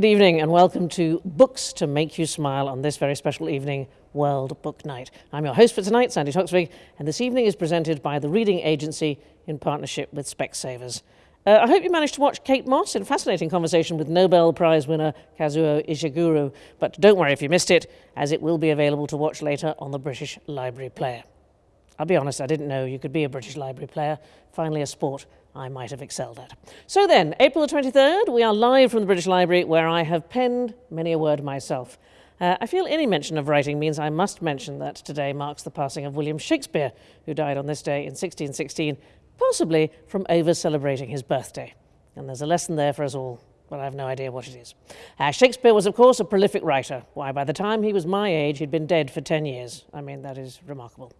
Good evening and welcome to Books to Make You Smile on this very special evening, World Book Night. I'm your host for tonight, Sandi Toksvig, and this evening is presented by the Reading Agency in partnership with Specsavers. Uh, I hope you managed to watch Kate Mosse in fascinating conversation with Nobel Prize winner Kazuo Ishiguro, but don't worry if you missed it, as it will be available to watch later on the British Library Player. I'll be honest, I didn't know you could be a British Library player. Finally, a sport I might have excelled at. So then, April the 23rd, we are live from the British Library where I have penned many a word myself. Uh, I feel any mention of writing means I must mention that today marks the passing of William Shakespeare, who died on this day in 1616, possibly from over celebrating his birthday. And there's a lesson there for us all, but I have no idea what it is. Uh, Shakespeare was, of course, a prolific writer. Why, by the time he was my age, he'd been dead for 10 years. I mean, that is remarkable.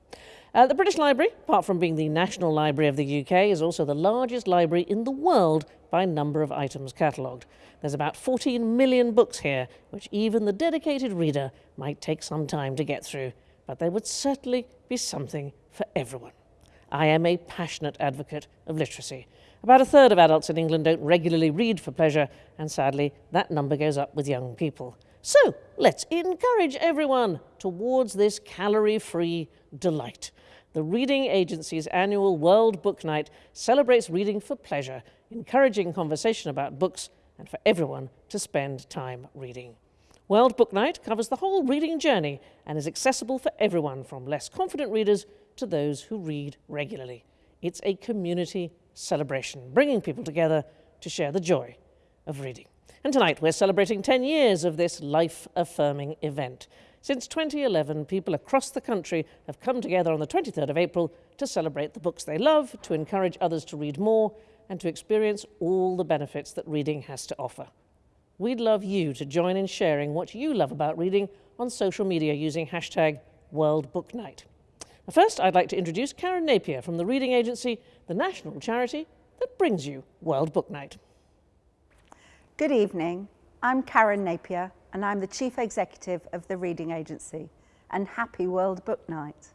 Uh, the British Library, apart from being the National Library of the UK, is also the largest library in the world by number of items catalogued. There's about 14 million books here, which even the dedicated reader might take some time to get through, but there would certainly be something for everyone. I am a passionate advocate of literacy. About a third of adults in England don't regularly read for pleasure, and sadly, that number goes up with young people. So let's encourage everyone towards this calorie free delight. The Reading Agency's annual World Book Night celebrates reading for pleasure, encouraging conversation about books and for everyone to spend time reading. World Book Night covers the whole reading journey and is accessible for everyone from less confident readers to those who read regularly. It's a community celebration, bringing people together to share the joy of reading. And tonight we're celebrating 10 years of this life-affirming event. Since 2011, people across the country have come together on the 23rd of April to celebrate the books they love, to encourage others to read more, and to experience all the benefits that reading has to offer. We'd love you to join in sharing what you love about reading on social media using hashtag World Book Night. First, I'd like to introduce Karen Napier from the Reading Agency, the national charity that brings you World Book Night. Good evening. I'm Karen Napier and I'm the Chief Executive of the Reading Agency and happy World Book Night.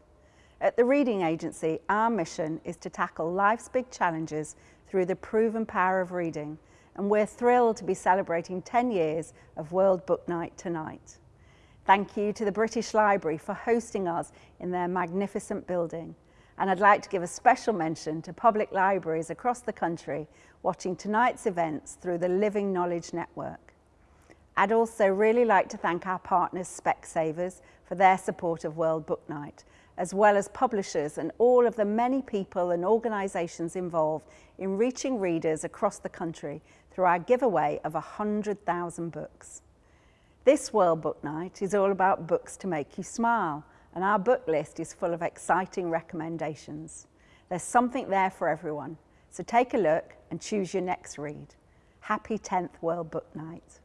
At the Reading Agency, our mission is to tackle life's big challenges through the proven power of reading and we're thrilled to be celebrating 10 years of World Book Night tonight. Thank you to the British Library for hosting us in their magnificent building and I'd like to give a special mention to public libraries across the country watching tonight's events through the Living Knowledge Network. I'd also really like to thank our partners Specsavers for their support of World Book Night, as well as publishers and all of the many people and organisations involved in reaching readers across the country through our giveaway of 100,000 books. This World Book Night is all about books to make you smile, and our book list is full of exciting recommendations. There's something there for everyone, so take a look and choose your next read. Happy 10th World Book Night.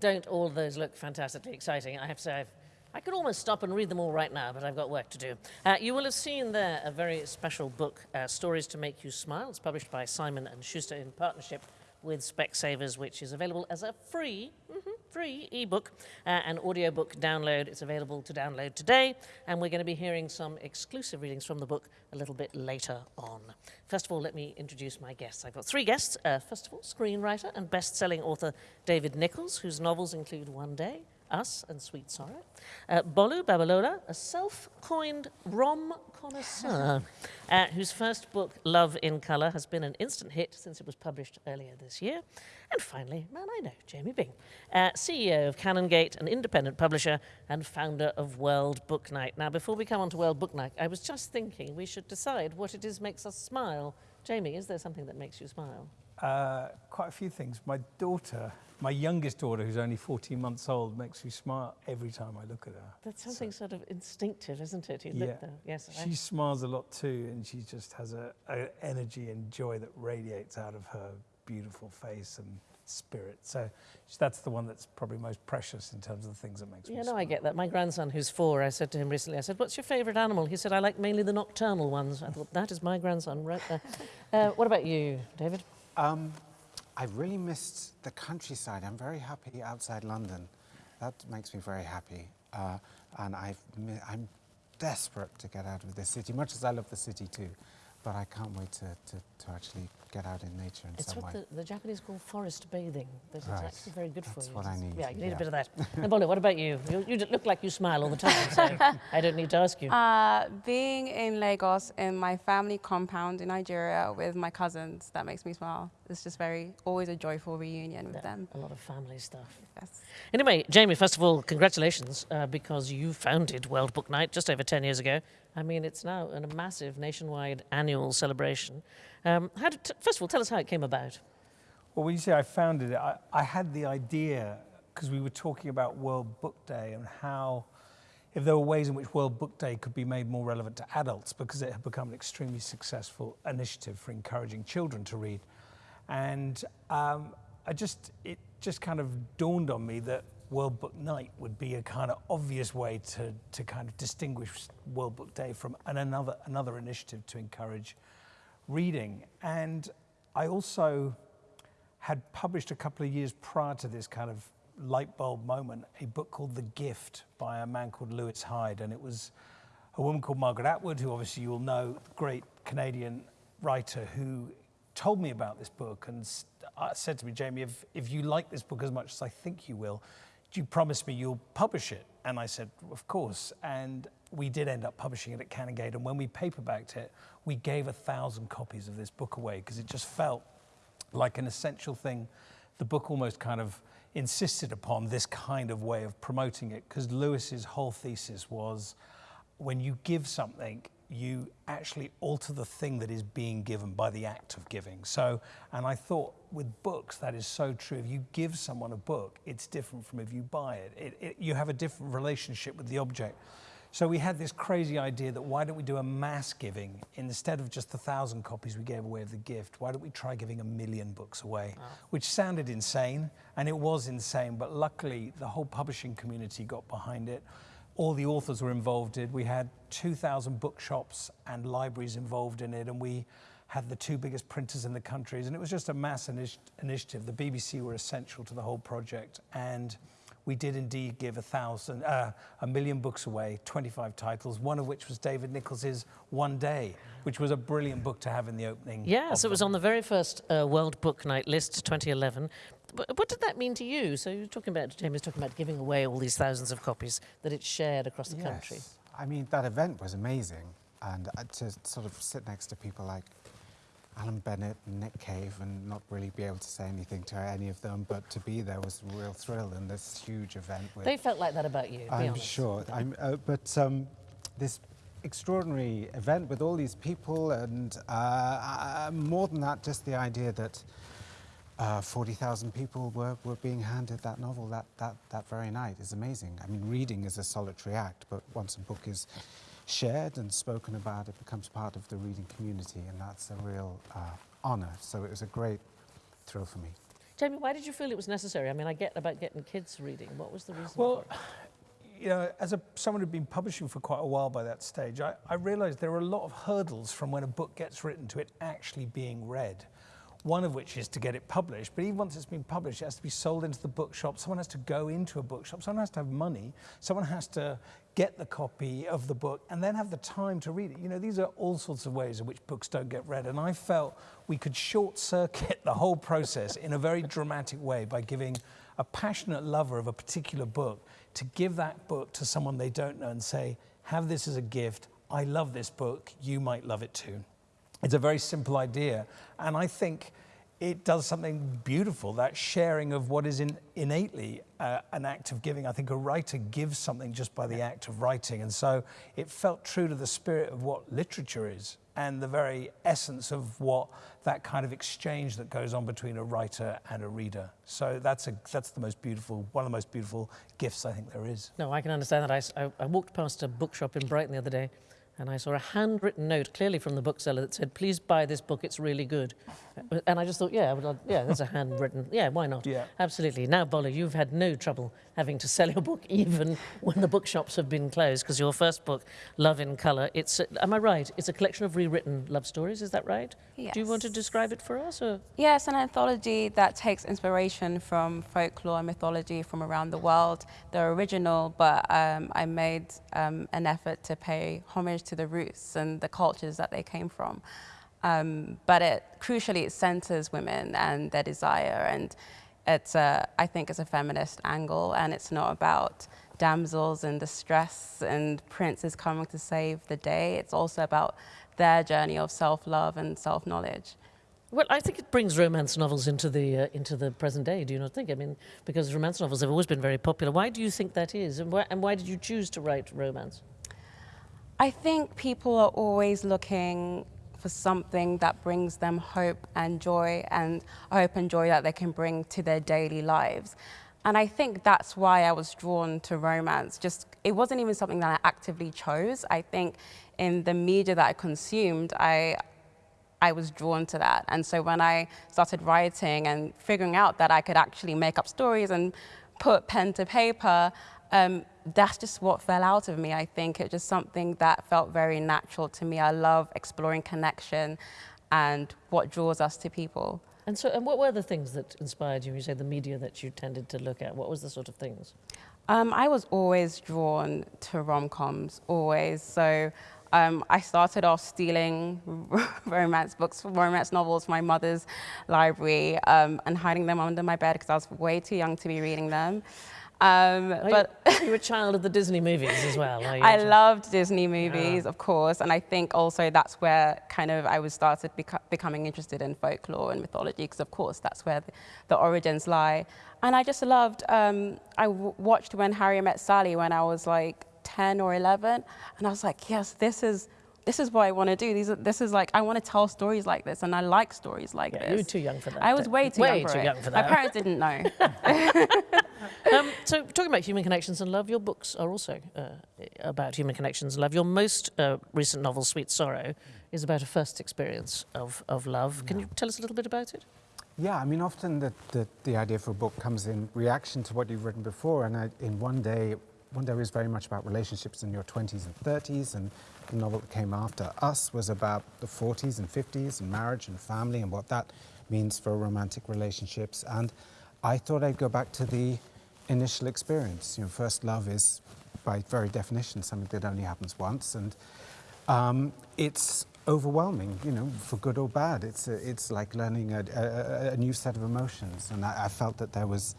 Don't all those look fantastically exciting? I have to say, I've, i could almost stop and read them all right now, but I've got work to do. Uh, you will have seen there a very special book, uh, Stories to Make You Smile. It's published by Simon & Schuster in partnership with Specsavers, which is available as a free free ebook uh, and audiobook download. It's available to download today, and we're going to be hearing some exclusive readings from the book a little bit later on. First of all, let me introduce my guests. I've got three guests. Uh, first of all, screenwriter and best selling author David Nicholls, whose novels include One Day, us and Sweet Sorrow. Uh, Bolu Babalola, a self-coined rom connoisseur, uh, whose first book, Love in Colour, has been an instant hit since it was published earlier this year. And finally, man I know, Jamie Byng, uh, CEO of Canongate, an independent publisher and founder of World Book Night. Now, before we come on to World Book Night, I was just thinking we should decide what it is makes us smile. Jamie, is there something that makes you smile? Uh, quite a few things. My daughter, my youngest daughter, who's only 14 months old, makes me smile every time I look at her. That's something so, sort of instinctive, isn't it? You yeah. look. Yes. She I... smiles a lot too, and she just has a, a energy and joy that radiates out of her beautiful face and spirit. So that's the one that's probably most precious in terms of the things that makes yeah, me no, smile. I get that. My grandson, who's four, I said to him recently, I said, what's your favourite animal? He said, I like mainly the nocturnal ones. I thought, that is my grandson right there. uh, what about you, David? Um, I really missed the countryside. I'm very happy outside London. That makes me very happy. Uh, and i am desperate to get out of this city, much as I love the city too. But I can't wait to, to, to actually get out in nature in it's some what way. The, the Japanese call forest bathing. That right. is actually very good That's for you. what I need. Yeah, you need yeah. a bit of that. Nabolo, what about you? you? you? look like you smile all the time, so I don't need to ask you. Uh, being in Lagos in my family compound in Nigeria with my cousins, that makes me smile. It's just very, always a joyful reunion with yeah, them. A lot of family stuff. Yes. Anyway, Jamie, first of all, congratulations uh, because you founded World Book Night just over 10 years ago. I mean, it's now a massive nationwide annual celebration. Um, did, first of all, tell us how it came about. Well, when you say I founded it, I, I had the idea because we were talking about World Book Day and how, if there were ways in which World Book Day could be made more relevant to adults because it had become an extremely successful initiative for encouraging children to read. And um, I just, it just kind of dawned on me that World Book Night would be a kind of obvious way to, to kind of distinguish World Book Day from an, another, another initiative to encourage reading. And I also had published a couple of years prior to this kind of light bulb moment a book called The Gift by a man called Lewis Hyde. And it was a woman called Margaret Atwood, who obviously you will know, great Canadian writer who told me about this book and uh, said to me, Jamie, if, if you like this book as much as I think you will, do you promise me you'll publish it? And I said, of course. And we did end up publishing it at Canongate. And when we paperbacked it, we gave a thousand copies of this book away because it just felt like an essential thing. The book almost kind of insisted upon this kind of way of promoting it because Lewis's whole thesis was when you give something, you actually alter the thing that is being given by the act of giving. So, and I thought with books, that is so true. If you give someone a book, it's different from if you buy it. it, it you have a different relationship with the object. So we had this crazy idea that why don't we do a mass giving instead of just the thousand copies we gave away of the gift? Why don't we try giving a million books away? Wow. Which sounded insane, and it was insane, but luckily the whole publishing community got behind it all the authors were involved in. it. We had 2,000 bookshops and libraries involved in it, and we had the two biggest printers in the countries, and it was just a mass initi initiative. The BBC were essential to the whole project, and we did indeed give a thousand, uh, a million books away, 25 titles, one of which was David Nicholls's One Day, which was a brilliant book to have in the opening. Yes, it was on the very first uh, World Book Night list, 2011. What did that mean to you? So you're talking about, James talking about giving away all these thousands of copies that it's shared across the yes. country. I mean, that event was amazing. And uh, to sort of sit next to people like Alan Bennett and Nick Cave and not really be able to say anything to any of them, but to be there was a real thrill in this huge event. they felt like that about you, I'm sure. I'm, uh, but um, this extraordinary event with all these people and uh, uh, more than that, just the idea that uh, 40,000 people were, were being handed that novel that, that, that very night is amazing. I mean, reading is a solitary act, but once a book is shared and spoken about, it becomes part of the reading community, and that's a real uh, honour. So it was a great thrill for me. Jamie, why did you feel it was necessary? I mean, I get about getting kids reading. What was the reason well, you know, as a, someone who'd been publishing for quite a while by that stage, I, I realised there are a lot of hurdles from when a book gets written to it actually being read one of which is to get it published. But even once it's been published, it has to be sold into the bookshop. Someone has to go into a bookshop. Someone has to have money. Someone has to get the copy of the book and then have the time to read it. You know, these are all sorts of ways in which books don't get read. And I felt we could short circuit the whole process in a very dramatic way by giving a passionate lover of a particular book to give that book to someone they don't know and say, have this as a gift. I love this book. You might love it too. It's a very simple idea. And I think it does something beautiful, that sharing of what is in, innately uh, an act of giving. I think a writer gives something just by the act of writing. And so it felt true to the spirit of what literature is and the very essence of what that kind of exchange that goes on between a writer and a reader. So that's, a, that's the most beautiful, one of the most beautiful gifts I think there is. No, I can understand that. I, I, I walked past a bookshop in Brighton the other day and I saw a handwritten note clearly from the bookseller that said, please buy this book, it's really good. And I just thought, yeah, well, yeah, that's a handwritten, yeah, why not? Yeah. Absolutely. Now, Bola, you've had no trouble having to sell your book even when the bookshops have been closed because your first book, Love in Colour, it's, am I right? It's a collection of rewritten love stories, is that right? Yes. Do you want to describe it for us? Or? Yes, an anthology that takes inspiration from folklore and mythology from around the world. They're original, but um, I made um, an effort to pay homage to the roots and the cultures that they came from. Um, but it, crucially, it centers women and their desire. And it's a, I think it's a feminist angle, and it's not about damsels in distress and princes coming to save the day. It's also about their journey of self-love and self-knowledge. Well, I think it brings romance novels into the uh, into the present day. Do you not think? I mean, because romance novels have always been very popular. Why do you think that is, and why, and why did you choose to write romance? I think people are always looking for something that brings them hope and joy, and hope and joy that they can bring to their daily lives. And I think that's why I was drawn to romance. Just it wasn't even something that I actively chose. I think in the media that I consumed, I I was drawn to that. And so when I started writing and figuring out that I could actually make up stories and put pen to paper, um, that's just what fell out of me. I think it's just something that felt very natural to me. I love exploring connection and what draws us to people. And so, and what were the things that inspired you? You say the media that you tended to look at. What was the sort of things? Um, I was always drawn to rom-coms, always. So um, I started off stealing romance books, romance novels from my mother's library um, and hiding them under my bed because I was way too young to be reading them. Um, but you, you were a child of the Disney movies as well. I loved Disney movies, of course, and I think also that's where kind of I was started beco becoming interested in folklore and mythology, because of course that's where the, the, origins lie. And I just loved. Um, I watched When Harry Met Sally when I was like 10 or 11, and I was like, yes, this is this is what I want to do. These are, this is like, I want to tell stories like this, and I like stories like yeah, this. You were too young for that. I was way too, way young, for too it. young for that. My parents didn't know. um, so, talking about human connections and love, your books are also uh, about human connections and love. Your most uh, recent novel, Sweet Sorrow, is about a first experience of, of love. Can you tell us a little bit about it? Yeah, I mean, often the, the, the idea for a book comes in reaction to what you've written before, and I, in one day, one day was very much about relationships in your 20s and 30s, and the novel that came after us was about the 40s and 50s and marriage and family and what that means for romantic relationships. And I thought I'd go back to the initial experience. You know, first love is, by very definition, something that only happens once, and um, it's overwhelming, you know, for good or bad. It's, a, it's like learning a, a, a, new set of emotions, and I, I felt that there was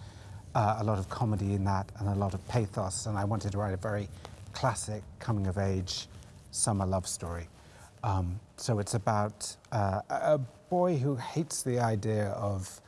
uh, a lot of comedy in that and a lot of pathos, and I wanted to write a very classic coming-of-age summer love story. Um, so it's about uh, a boy who hates the idea of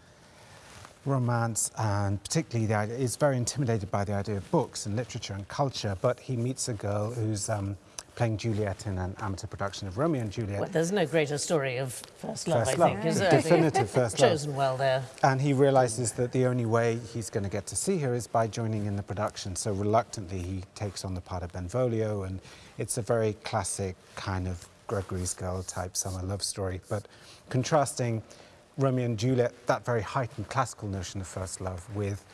romance and particularly the idea, is very intimidated by the idea of books and literature and culture, but he meets a girl who's um, playing Juliet in an amateur production of Romeo and Juliet. Well, there's no greater story of first love, first I love. think, is there? Definitive first love. Chosen well there. And he realizes that the only way he's going to get to see her is by joining in the production. So reluctantly, he takes on the part of Benvolio, and it's a very classic kind of Gregory's Girl type summer love story. But contrasting Romeo and Juliet, that very heightened classical notion of first love, with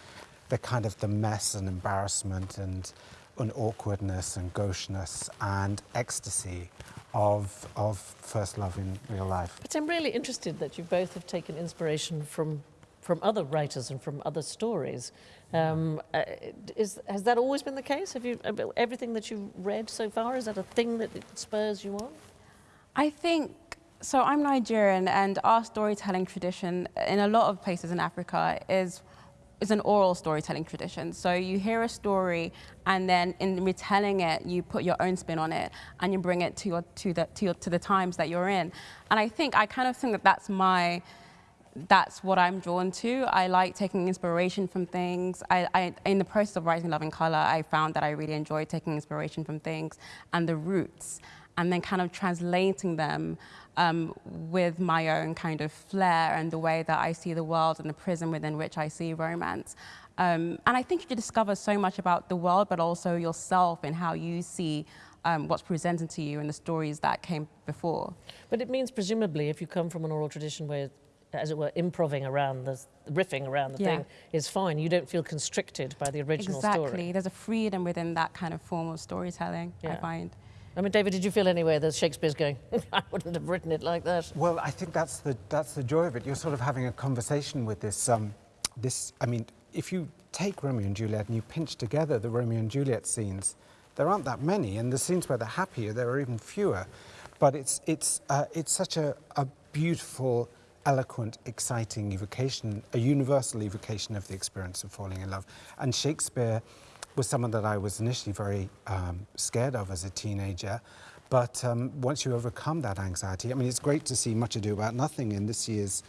the kind of the mess and embarrassment and and awkwardness and gaucheness and ecstasy of, of first love in real life. But I'm really interested that you both have taken inspiration from from other writers and from other stories. Um, uh, is, has that always been the case? Have you uh, everything that you've read so far? Is that a thing that spurs you on? I think so. I'm Nigerian, and our storytelling tradition in a lot of places in Africa is is an oral storytelling tradition. So you hear a story, and then in retelling it, you put your own spin on it, and you bring it to your to the to, your, to the times that you're in. And I think I kind of think that that's my that's what I'm drawn to. I like taking inspiration from things. I, I, in the process of writing Love in Color, I found that I really enjoy taking inspiration from things and the roots, and then kind of translating them um, with my own kind of flair and the way that I see the world and the prism within which I see romance. Um, and I think you discover so much about the world, but also yourself and how you see um, what's presented to you and the stories that came before. But it means presumably if you come from an oral tradition where as it were, improving around the, riffing around the yeah. thing is fine. You don't feel constricted by the original exactly. story. Exactly. There's a freedom within that kind of form of storytelling, yeah. I find. I mean, David, did you feel anyway that Shakespeare's going, I wouldn't have written it like that? Well, I think that's the, that's the joy of it. You're sort of having a conversation with this, um, this, I mean, if you take Romeo and Juliet and you pinch together the Romeo and Juliet scenes, there aren't that many, and the scenes where they're happier, there are even fewer. But it's, it's, uh, it's such a, a beautiful eloquent, exciting evocation, a universal evocation of the experience of falling in love. And Shakespeare was someone that I was initially very um, scared of as a teenager. But um, once you overcome that anxiety, I mean, it's great to see Much Ado About Nothing in this year's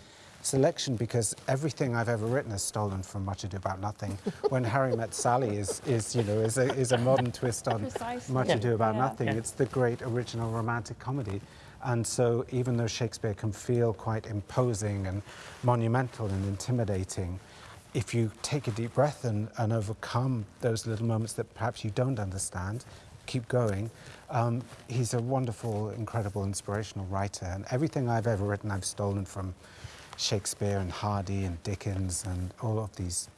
selection because everything I've ever written is stolen from Much Ado About Nothing. when Harry Met Sally is, is you know, is a, is a modern twist on Precisely. Much Ado About yeah. Nothing. Yeah. It's the great original romantic comedy. And so even though Shakespeare can feel quite imposing and monumental and intimidating, if you take a deep breath and, and overcome those little moments that perhaps you don't understand, keep going, um, he's a wonderful, incredible, inspirational writer. And everything I've ever written, I've stolen from Shakespeare and Hardy and Dickens and all of these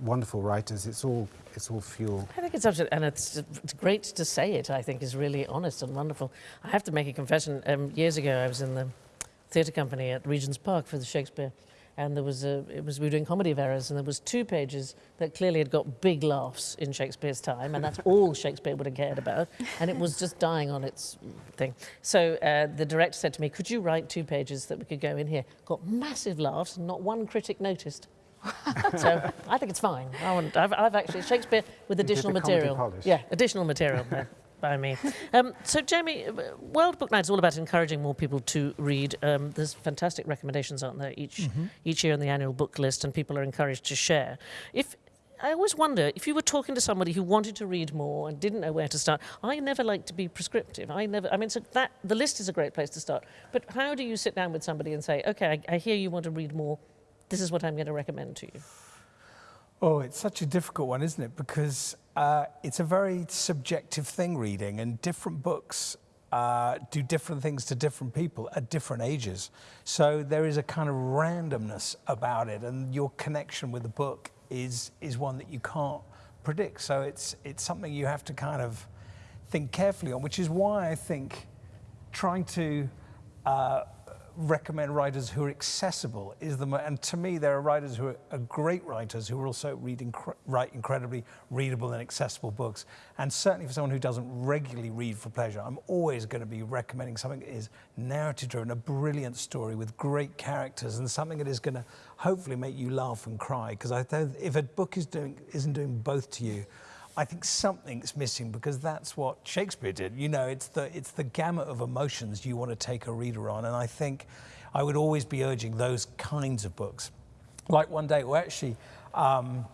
wonderful writers. It's all it's all fuel. I think it's absolutely, and it's, it's great to say it. I think is really honest and wonderful. I have to make a confession. Um, years ago, I was in the theatre company at Regent's Park for the Shakespeare, and there was a it was we were doing comedy of errors, and there was two pages that clearly had got big laughs in Shakespeare's time, and that's all Shakespeare would have cared about, and it was just dying on its thing. So uh, the director said to me, "Could you write two pages that we could go in here?" Got massive laughs, and not one critic noticed. so I think it's fine. I I've actually Shakespeare with additional material. Yeah, additional material by, me. Um, so Jamie, World Book Night is all about encouraging more people to read. Um, there's fantastic recommendations, aren't there, each mm -hmm. each year on the annual book list, and people are encouraged to share. If I always wonder if you were talking to somebody who wanted to read more and didn't know where to start. I never like to be prescriptive. I never. I mean, so that the list is a great place to start. But how do you sit down with somebody and say, okay, I, I hear you want to read more this is what I'm going to recommend to you? Oh, it's such a difficult one, isn't it? Because uh, it's a very subjective thing, reading, and different books uh, do different things to different people at different ages. So there is a kind of randomness about it, and your connection with the book is is one that you can't predict. So it's it's something you have to kind of think carefully on, which is why I think trying to uh, recommend writers who are accessible is the and to me there are writers who are, are great writers who are also read reading write incredibly readable and accessible books. And certainly for someone who doesn't regularly read for pleasure I'm always going to be recommending something that is narrative driven a brilliant story with great characters and something that is going to hopefully make you laugh and cry. Because I if a book is doing isn't doing both to you I think something's missing because that's what Shakespeare did. You know, it's the, it's the gamut of emotions you want to take a reader on. And I think I would always be urging those kinds of books. Like one day, well, actually, um,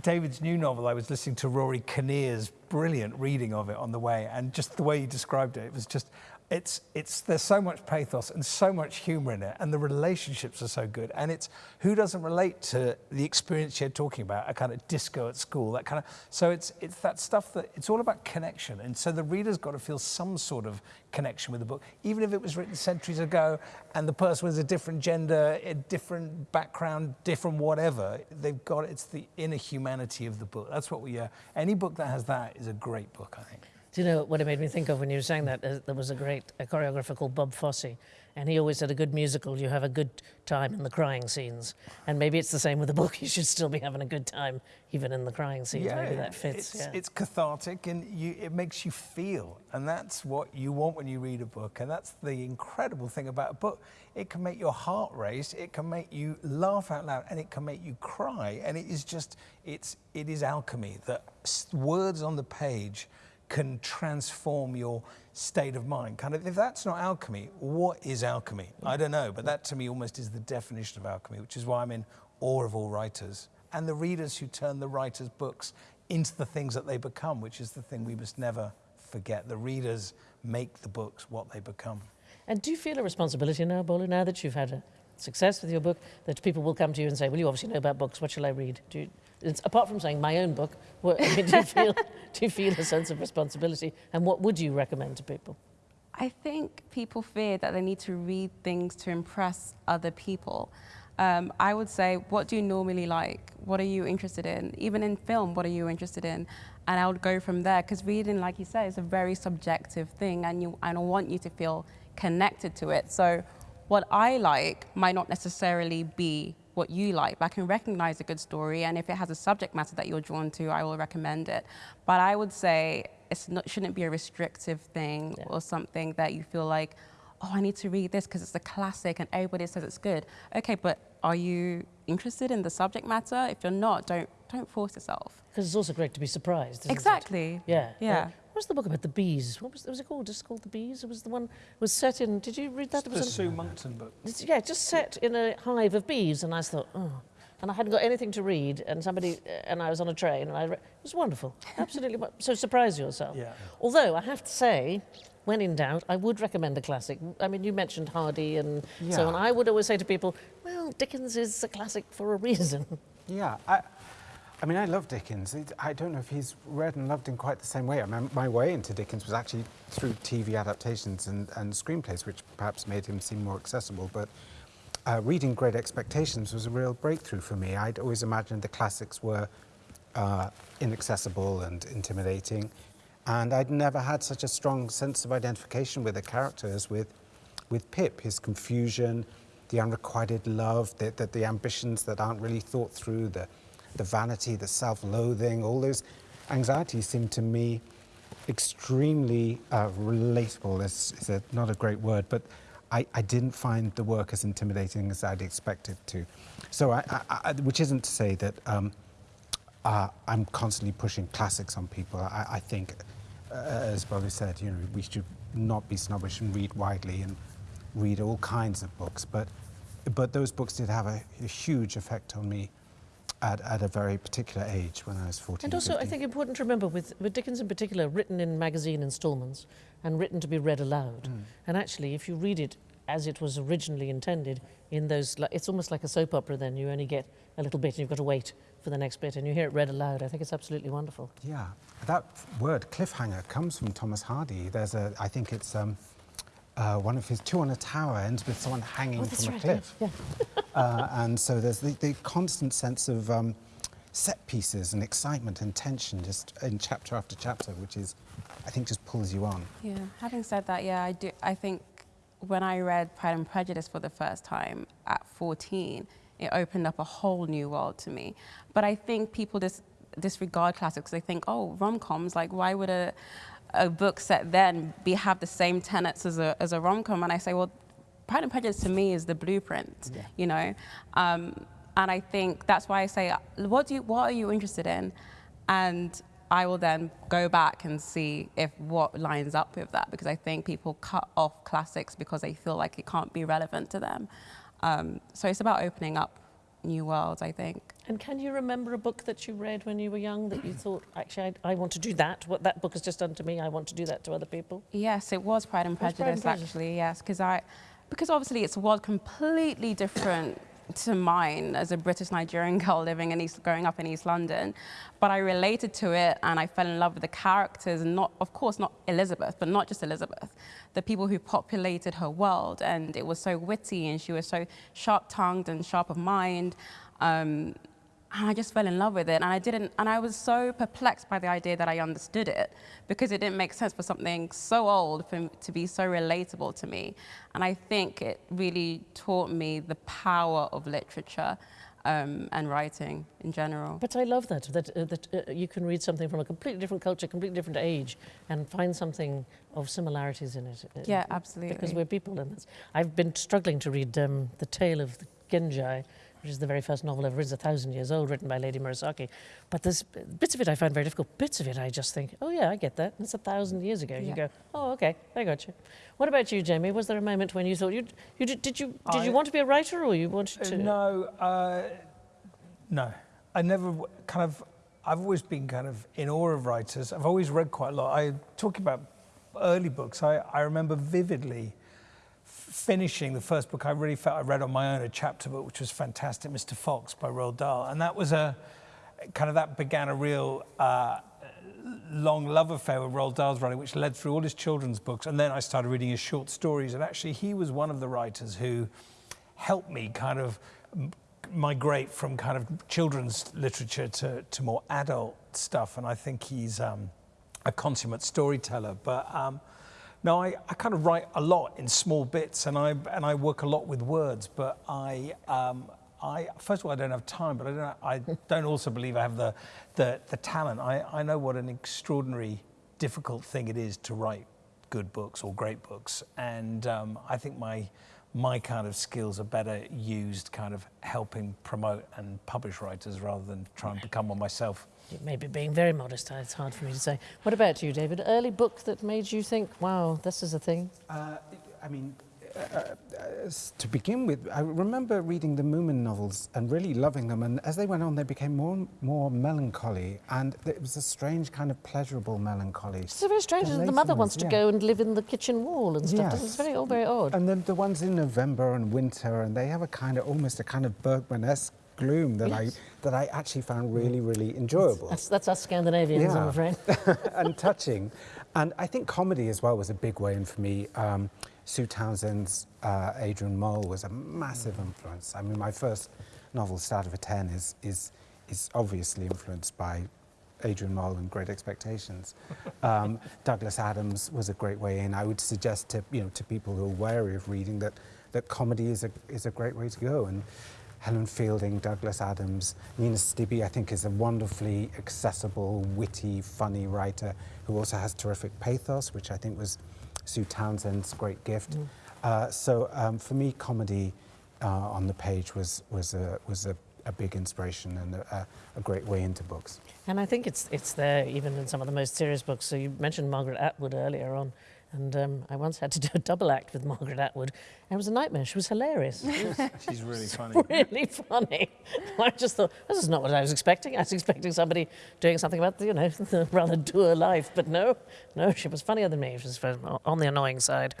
David's new novel, I was listening to Rory Kinnear's brilliant reading of it on the way, and just the way he described it, it was just it's, it's, there's so much pathos and so much humor in it, and the relationships are so good. And it's who doesn't relate to the experience you're talking about, a kind of disco at school, that kind of. So it's, it's that stuff that it's all about connection. And so the reader's got to feel some sort of connection with the book, even if it was written centuries ago and the person was a different gender, a different background, different whatever. They've got it's the inner humanity of the book. That's what we. Uh, any book that has that is a great book, I think. Do you know what it made me think of when you were saying that? Uh, there was a great a choreographer called Bob Fosse, and he always said a good musical, you have a good time in the crying scenes. And maybe it's the same with a book. You should still be having a good time even in the crying scenes. maybe that fits. It's, yeah. it's cathartic and you, it makes you feel. And that's what you want when you read a book. And that's the incredible thing about a book. It can make your heart race, it can make you laugh out loud, and it can make you cry. And it is just, it's, it is alchemy that words on the page can transform your state of mind. Kind of, if that's not alchemy, what is alchemy? I don't know, but that to me almost is the definition of alchemy, which is why I'm in awe of all writers and the readers who turn the writers' books into the things that they become, which is the thing we must never forget. The readers make the books what they become. And do you feel a responsibility now, Bola, now that you've had a success with your book, that people will come to you and say, well, you obviously know about books, what shall I read? Do you, it's, apart from saying my own book, what, do, you feel, do you feel a sense of responsibility? And what would you recommend to people? I think people fear that they need to read things to impress other people. Um, I would say, what do you normally like? What are you interested in? Even in film, what are you interested in? And I would go from there because reading, like you said, is a very subjective thing, and you, and I want you to feel connected to it. So, what I like might not necessarily be what you like, but I can recognize a good story, and if it has a subject matter that you're drawn to, I will recommend it. But I would say it shouldn't be a restrictive thing Yeah. or something that you feel like, oh, I need to read this because it's a classic and everybody says it's good. Okay, but are you interested in the subject matter? If you're not, don't don't force yourself. Because it's also great to be surprised. isn't it? Exactly. Yeah. Yeah. What was the book about the bees? What was, was it called? Just called The Bees? It was the one was set in. Did you read that? It's It the was Sue Monckton book. Yeah, just set in a hive of bees, and I thought, oh. And I hadn't got anything to read, and somebody, and I was on a train, and I re- it was wonderful, absolutely. so surprise yourself. Yeah. Although I have to say, when in doubt, I would recommend a classic. I mean, you mentioned Hardy and so on. I would always say to people, well, Dickens is a classic for a reason. Yeah, I, I mean, I love Dickens. I don't know if he's read and loved in quite the same way. I mean, my way into Dickens was actually through TV adaptations and, and screenplays, which perhaps made him seem more accessible. But uh, reading Great Expectations was a real breakthrough for me. I'd always imagined the classics were uh, inaccessible and intimidating. And I'd never had such a strong sense of identification with the characters with, with Pip, his confusion, the unrequited love, the, the, the ambitions that aren't really thought through, the, the vanity, the self-loathing, all those anxieties seem to me extremely uh, relatable. It's, is a, not a great word, but I, I didn't find the work as intimidating as I'd expected to. So, I, I, which isn't to say that um, uh, I'm constantly pushing classics on people. I, I think, uh, as Bobby said, you know, we should not be snobbish and read widely and read all kinds of books. But, but those books did have a, a huge effect on me at, at a very particular age when I was 14. And also, I think important to remember with, with Dickens in particular, written in magazine instalments and written to be read aloud. And actually, if you read it as it was originally intended, in those, it's almost like a soap opera. Then you only get a little bit, and you've got to wait for the next bit, and you hear it read aloud. I think it's absolutely wonderful. Yeah, that word cliffhanger comes from Thomas Hardy. There's a, I think it's um, uh, one of his two on a tower ends with someone hanging Oh, from a right. cliff. Yeah. uh, and so there's the, the constant sense of um, set pieces and excitement and tension just in chapter after chapter, which is, I think, just pulls you on. Yeah. Having said that, yeah, I do. I think when I read Pride and Prejudice for the first time at 14, it opened up a whole new world to me. But I think people dis- disregard classics. They think, oh, rom-coms. Like, why would a a book set then be have the same tenets as a as a rom-com? And I say, well, Pride and Prejudice to me is the blueprint. Yeah. You know. Um, and I think that's why I say, what do you, what are you interested in? And I will then go back and see if what lines up with that because I think people cut off classics because they feel like it can't be relevant to them. Um, so it's about opening up new world, I think. And can you remember a book that you read when you were young that you thought, actually, I, I want to do that? What that book has just done to me, I want to do that to other people? Yes, it was Pride and was Pride and Prejudice, Prejudice. actually. Yes, because I, because obviously it's a world completely different to mine as a British Nigerian girl living in East, growing up in East London, but I related to it and I fell in love with the characters and not, of course, not Elizabeth, but not just Elizabeth, the people who populated her world, and it was so witty and she was so sharp-tongued and sharp of mind. Um, and I just fell in love with it. And I didn't, and I was so perplexed by the idea that I understood it because it didn't make sense for something so old for, to be so relatable to me. And I think it really taught me the power of literature um, and writing in general. But I love that, that, uh, that uh, you can read something from a completely different culture, completely different age, and find something of similarities in it. uh, Yeah, absolutely. Because we're people, and I've been struggling to read um, The Tale of the Genji, which is the very first novel ever written, a thousand years old, written by Lady Murasaki. But there's bits of it I find very difficult. Bits of it I just think, oh yeah, I get that. It's a thousand years ago. You go, oh okay, I got you. What about you, Jamie? Was there a moment when you thought you, you did, did you did you want to be a writer or you wanted Uh, to? No, uh, no. I never kind of. I've always been kind of in awe of writers. I've always read quite a lot. I talking about early books. I, I remember vividly finishing the first book I really felt I read on my own, a chapter book, which was fantastic, Mr. Fox by Roald Dahl, and that was a kind of that began a real. Uh, long love affair with Roald Dahl's writing, which led through all his children's books. And then I started reading his short stories. And actually, he was one of the writers who helped me kind of migrate from kind of children's literature to, to more adult stuff. And I think he's um, a consummate storyteller. But um, no, I, I kind of write a lot in small bits and I, and I work a lot with words. But I, um, I, first of all, I don't have time, but I don't, I don't also believe I have the, the, the talent. I, I know what an extraordinary, difficult thing it is to write good books or great books. And um, I think my, my kind of skills are better used kind of helping promote and publish writers rather than try and become one myself. Maybe being very modest, it's hard for me to say. What about you, David? Early book that made you think, wow, this is a thing? Uh, I mean, uh, uh, to begin with, I remember reading the Moomin novels and really loving them. And as they went on, they became more and more melancholy. And it was a strange kind of pleasurable melancholy. It's so very strange. The The, mother wants to yeah. go and live in the kitchen wall and stuff. Yes. It's very, all very odd. And then the ones in November and winter, and they have a kind of almost a kind of Bergman-esque gloom that Yes. I that I actually found really, really enjoyable. That's, that's us Scandinavians, I'm afraid. and touching. And I think comedy as well was a big way in for me. Um, Sue Townsend's uh, Adrian Mole was a massive influence. I mean, my first novel, Starter for Ten, is, is, is obviously influenced by Adrian Mole and Great Expectations. Um, Douglas Adams was a great way in. I would suggest to, you know, to people who are wary of reading that, that comedy is a, is a great way to go. And Helen Fielding, Douglas Adams, Nina Stibbe, I think, is a wonderfully accessible, witty, funny writer who also has terrific pathos, which I think was Sue Townsend's great gift. Uh, so um, for me, comedy uh, on the page was, was, a, was a, a big inspiration and a, a, a great way into books. And I think it's, it's there even in some of the most serious books. So you mentioned Margaret Atwood earlier on. And um, I once had to do a double act with Margaret Atwood. And it was a nightmare. She was hilarious. She's really funny. really funny. I just thought, this is not what I was expecting. I was expecting somebody doing something about, you know, the rather dour life. But no, no, she was funnier than me. She was on the annoying side.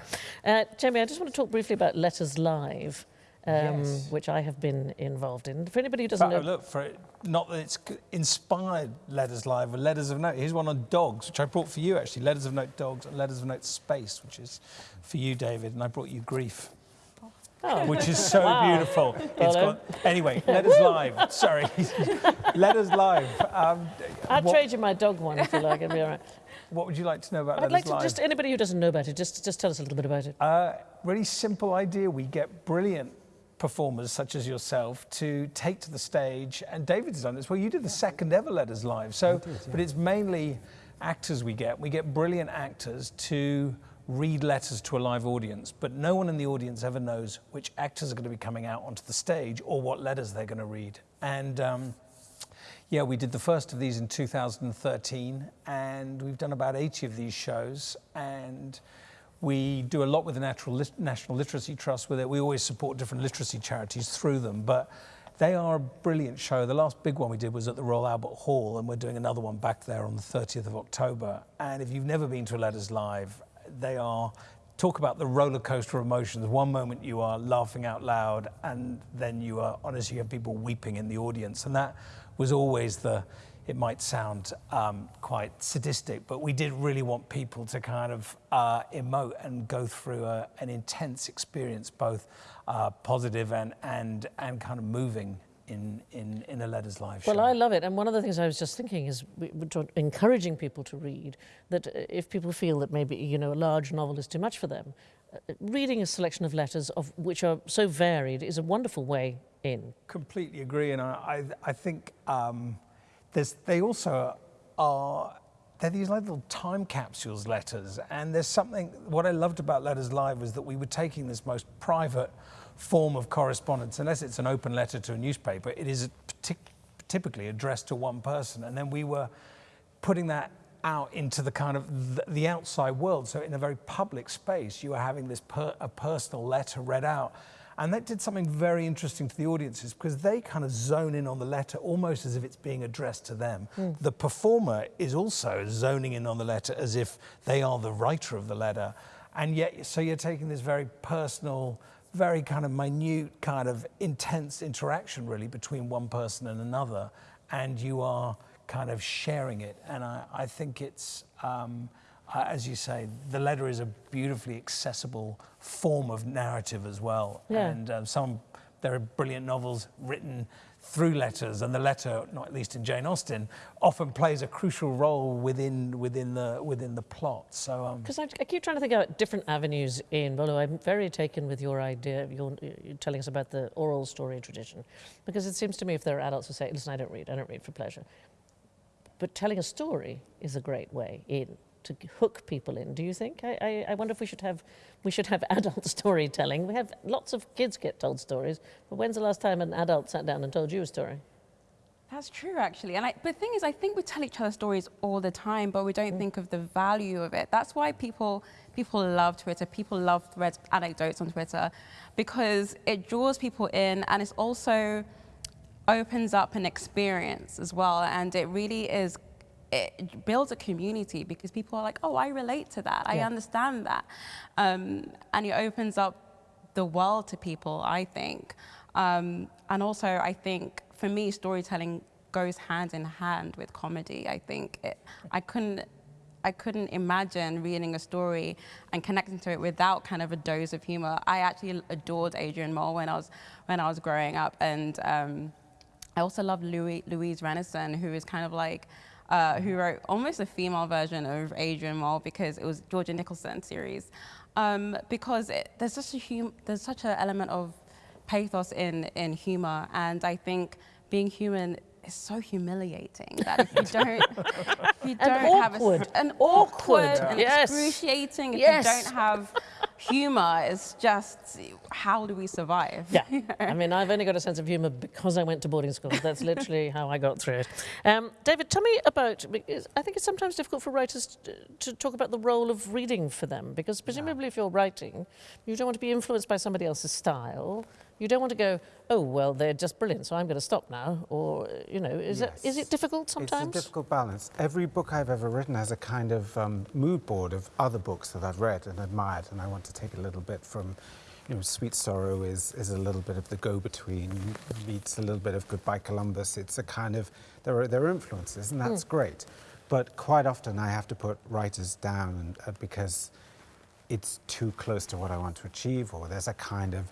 Uh, Jamie, I just want to talk briefly about Letters Live, um, Yes. which I have been involved in. For anybody who doesn't But, know, oh, look, for it, not that it's inspired Letters Live, but Letters of Note. Here's one on dogs, which I brought for you actually. Letters of Note Dogs and Letters of Note Space, which is for you, David, and I brought you Grief. Oh. Which is so Wow. beautiful. Got, anyway, Letters Live. Sorry. Letters Live. Um, I'll what, trade you my dog one if you like. It'll be all right. what would you like to know about I'd Letters like to Live? just, anybody who doesn't know about it, just, just tell us a little bit about it. Uh, really simple idea. We get brilliant performers such as yourself to take to the stage, and David's done this. Well, you did the second ever Letters Live, so but it's mainly actors we get. We get brilliant actors to read letters to a live audience, but no one in the audience ever knows which actors are going to be coming out onto the stage or what letters they're going to read. And um, yeah, we did the first of these in 2013, and we've done about 80 of these shows. And we do a lot with the Natural National Literacy Trust with it. We always support different literacy charities through them, but they are a brilliant show. The last big one we did was at the Royal Albert Hall, and we're doing another one back there on the 30th of October. And if you've never been to a Letters Live, they are talk about the roller coaster of emotions. One moment you are laughing out loud, and then you are honestly you have people weeping in the audience, and that was always the. It might sound um, quite sadistic, but we did really want people to kind of uh, emote and go through a, an intense experience, both uh, positive and and and kind of moving. in, in, in a Letters Live Well. I love it. And one of the things I was just thinking is we- we're trying- encouraging people to read, that uh, if people feel that maybe, you know, a large novel is too much for them, uh, reading a selection of letters of which are so varied is a wonderful way in. completely agree, and I, I, I think um, there's, they also are they're these little time capsules letters, and there's something. What I loved about Letters Live was that we were taking this most private form of correspondence, unless it's an open letter to a newspaper, it is typically addressed to one person, and then we were putting that out into the kind of the, the outside world. So in a very public space, you are having this per, a personal letter read out. And that did something very interesting to the audiences because they kind of zone in on the letter almost as if it's being addressed to them. The performer is also zoning in on the letter as if they are the writer of the letter. And yet, so you're taking this very personal, very kind of minute, kind of intense interaction really between one person and another. And you are kind of sharing it. And I, I think it's, um, uh, as you say, the letter is a beautifully accessible form of narrative as well. Yeah. And um, some, there are brilliant novels written through letters, and the letter, not at least in Jane Austen, often plays a crucial role within within the within the plot. So um, Because I, I keep trying to think about different avenues in Bolu. I'm very taken with your idea, your, you're telling us about the oral story tradition. Because it seems to me if there are adults who say, listen, I don't read, I don't read for pleasure. But telling a story is a great way in to hook people in. Do you think? I, I, I wonder if we should have we should have adult storytelling. We have lots of kids get told stories, but when's the last time an adult sat down and told you a story? That's true, actually. And I, but the thing is, I think we tell each other stories all the time, but we don't mm. think of the value of it. That's why people people love Twitter. People love threads, anecdotes on Twitter, because it draws people in, and it's also opens up an experience as well. And it really is. It builds a community because people are like, oh, I relate to that. I Yeah. understand that, um, and it opens up the world to people, I think. Um, and also, I think for me, storytelling goes hand in hand with comedy. I think it, I couldn't. I couldn't imagine reading a story and connecting to it without kind of a dose of humor. I actually adored Adrian Mole when I was when I was growing up, and um, I also love Louis, Louise Rennison, who is kind of like, uh, who wrote almost a female version of Adrian Mole because it was Georgia Nicolson series. Um, because it, there's such a hum, there's such an element of pathos in in humor, and I think being human is so humiliating that if you don't, if you don't have a, awkward. an Awkward, awkward, and yes. excruciating, if Yes. you don't have humor, is just how do we survive? Yeah. I mean, I've only got a sense of humour because I went to boarding school. That's literally how I got through it. Um, David, tell me about, because I think it's sometimes difficult for writers to, to talk about the role of reading for them, because presumably if you're writing, you don't want to be influenced by somebody else's style. You don't want to go, oh, well, they're just brilliant, so I'm going to stop now. Or, you know, is, it, is it difficult sometimes? It's a difficult balance. Every book I've ever written has a kind of um, mood board of other books that I've read and admired, and I want to take a little bit from, you know, Sweet Sorrow is, is a little bit of the go-between, meets a little bit of Goodbye Columbus. It's a kind of, there are, there are influences, and that's great. But quite often I have to put writers down and, uh, because it's too close to what I want to achieve, or there's a kind of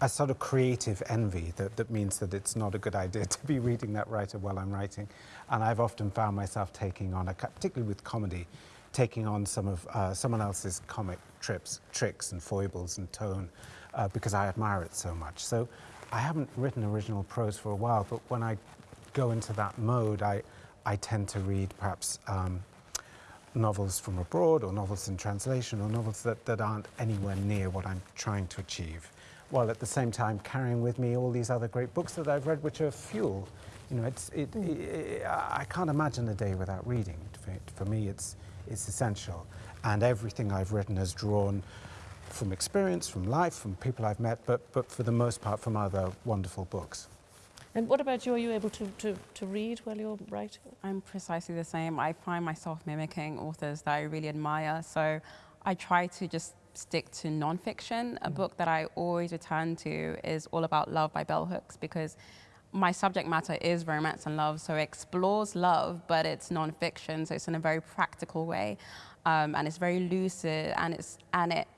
a sort of creative envy that, that means that it's not a good idea to be reading that writer while I'm writing. And I've often found myself taking on, a, particularly with comedy, taking on some of uh, someone else's comic trips, tricks and foibles and tone uh, because I admire it so much. So I haven't written original prose for a while, but when I go into that mode, I, I tend to read perhaps um, novels from abroad or novels in translation or novels that, that aren't anywhere near what I'm trying to achieve, while at the same time carrying with me all these other great books that I've read which are fuel. You know, it's, it, i I I can't imagine a day without reading. For, for me, it's, it's essential. And everything I've written has drawn from experience, from life, from people I've met, but, but for the most part from other wonderful books. and what about you? Are you able to, to, to read while you're writing? I'm precisely the same. I find myself mimicking authors that I really admire. So I try to just stick to nonfiction. A mm. book that I always return to is All About Love by Bell Hooks because my subject matter is romance and love. So it explores love, but it's nonfiction. So it's in a very practical way. Um, and it's very lucid and, it's, and it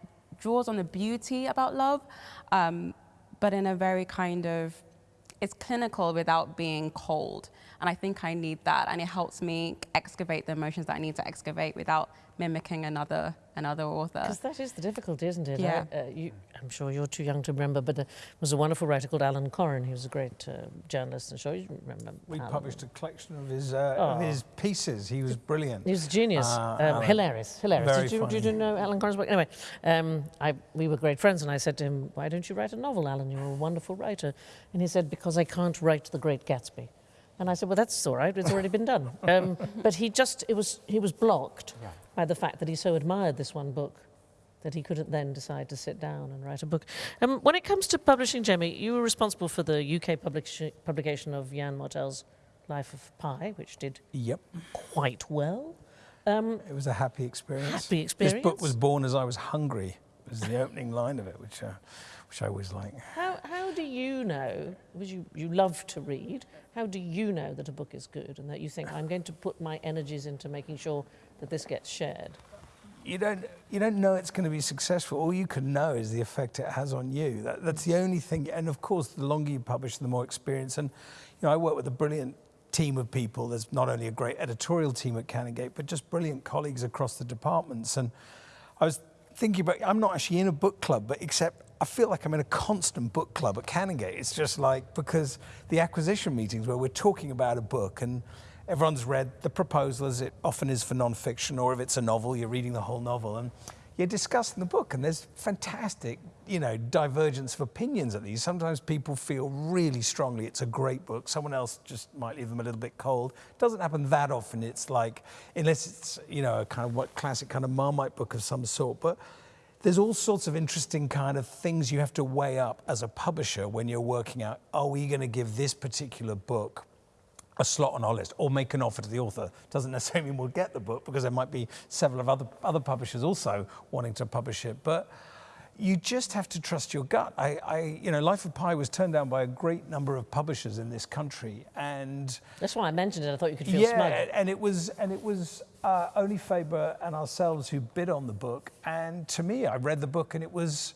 draws on the beauty about love, um, but in a very kind of it's clinical without being cold. And I think I need that. And it helps me excavate the emotions that I need to excavate without mimicking another another author. Because that is the difficulty, isn't it? Yeah. I, uh, you, I'm sure you're too young to remember, but there was a wonderful writer called Alan Coren. He was a great uh, journalist. I'm sure you remember. We Alan. published a collection of his uh, of Oh. his pieces. He was brilliant. He was a genius, Uh, um, hilarious, hilarious. Very Did you, did you know Alan Coren's work? Anyway, um, I, we were great friends, and I said to him, "Why don't you write a novel, Alan? You're a wonderful writer." And he said, "Because I can't write The Great Gatsby." And I said, "Well, that's all right. It's already been done." Um, but he just it was he was blocked Yeah. by the fact that he so admired this one book that he couldn't then decide to sit down and write a book. Um, when it comes to publishing, Jamie, you were responsible for the UK publication of Yann Martel's Life of Pi, which did Yep, quite well. Um, it was a happy experience. Happy experience. This book was born as I was hungry. Was the opening line of it, which uh, which I always like. How, how do you know, because you, you love to read, how do you know that a book is good and that you think, I'm going to put my energies into making sure that this gets shared? you don't you don't know it's going to be successful. All you can know is the effect it has on you. That, that's the only thing. And of course, the longer you publish, the more experience. And you know, I work with a brilliant team of people. There's not only a great editorial team at Canongate, but just brilliant colleagues across the departments. And I was thinking about. I'm not actually in a book club, but except. I feel like I'm in a constant book club at Canongate. It's just like because the acquisition meetings where we're talking about a book and everyone's read the proposal as it often is for non-fiction or if it's a novel you're reading the whole novel and you're discussing the book and there's fantastic you know divergence of opinions at these. Sometimes people feel really strongly it's a great book. Someone else just might leave them a little bit cold. It doesn't happen that often. It's like unless it's you know a kind of what classic kind of marmite book of some sort. But there's all sorts of interesting kind of things you have to weigh up as a publisher when you're working out are we going to give this particular book a slot on our list or make an offer to the author. Doesn't necessarily mean we'll get the book because there might be several of other, other publishers also wanting to publish it. But you just have to trust your gut. I, I, you know, Life of Pi was turned down by a great number of publishers in this country, and That's why I mentioned it. I thought you could feel yeah, smug. and it was and it was uh, only Faber and ourselves who bid on the book. And to me, I read the book, and it was.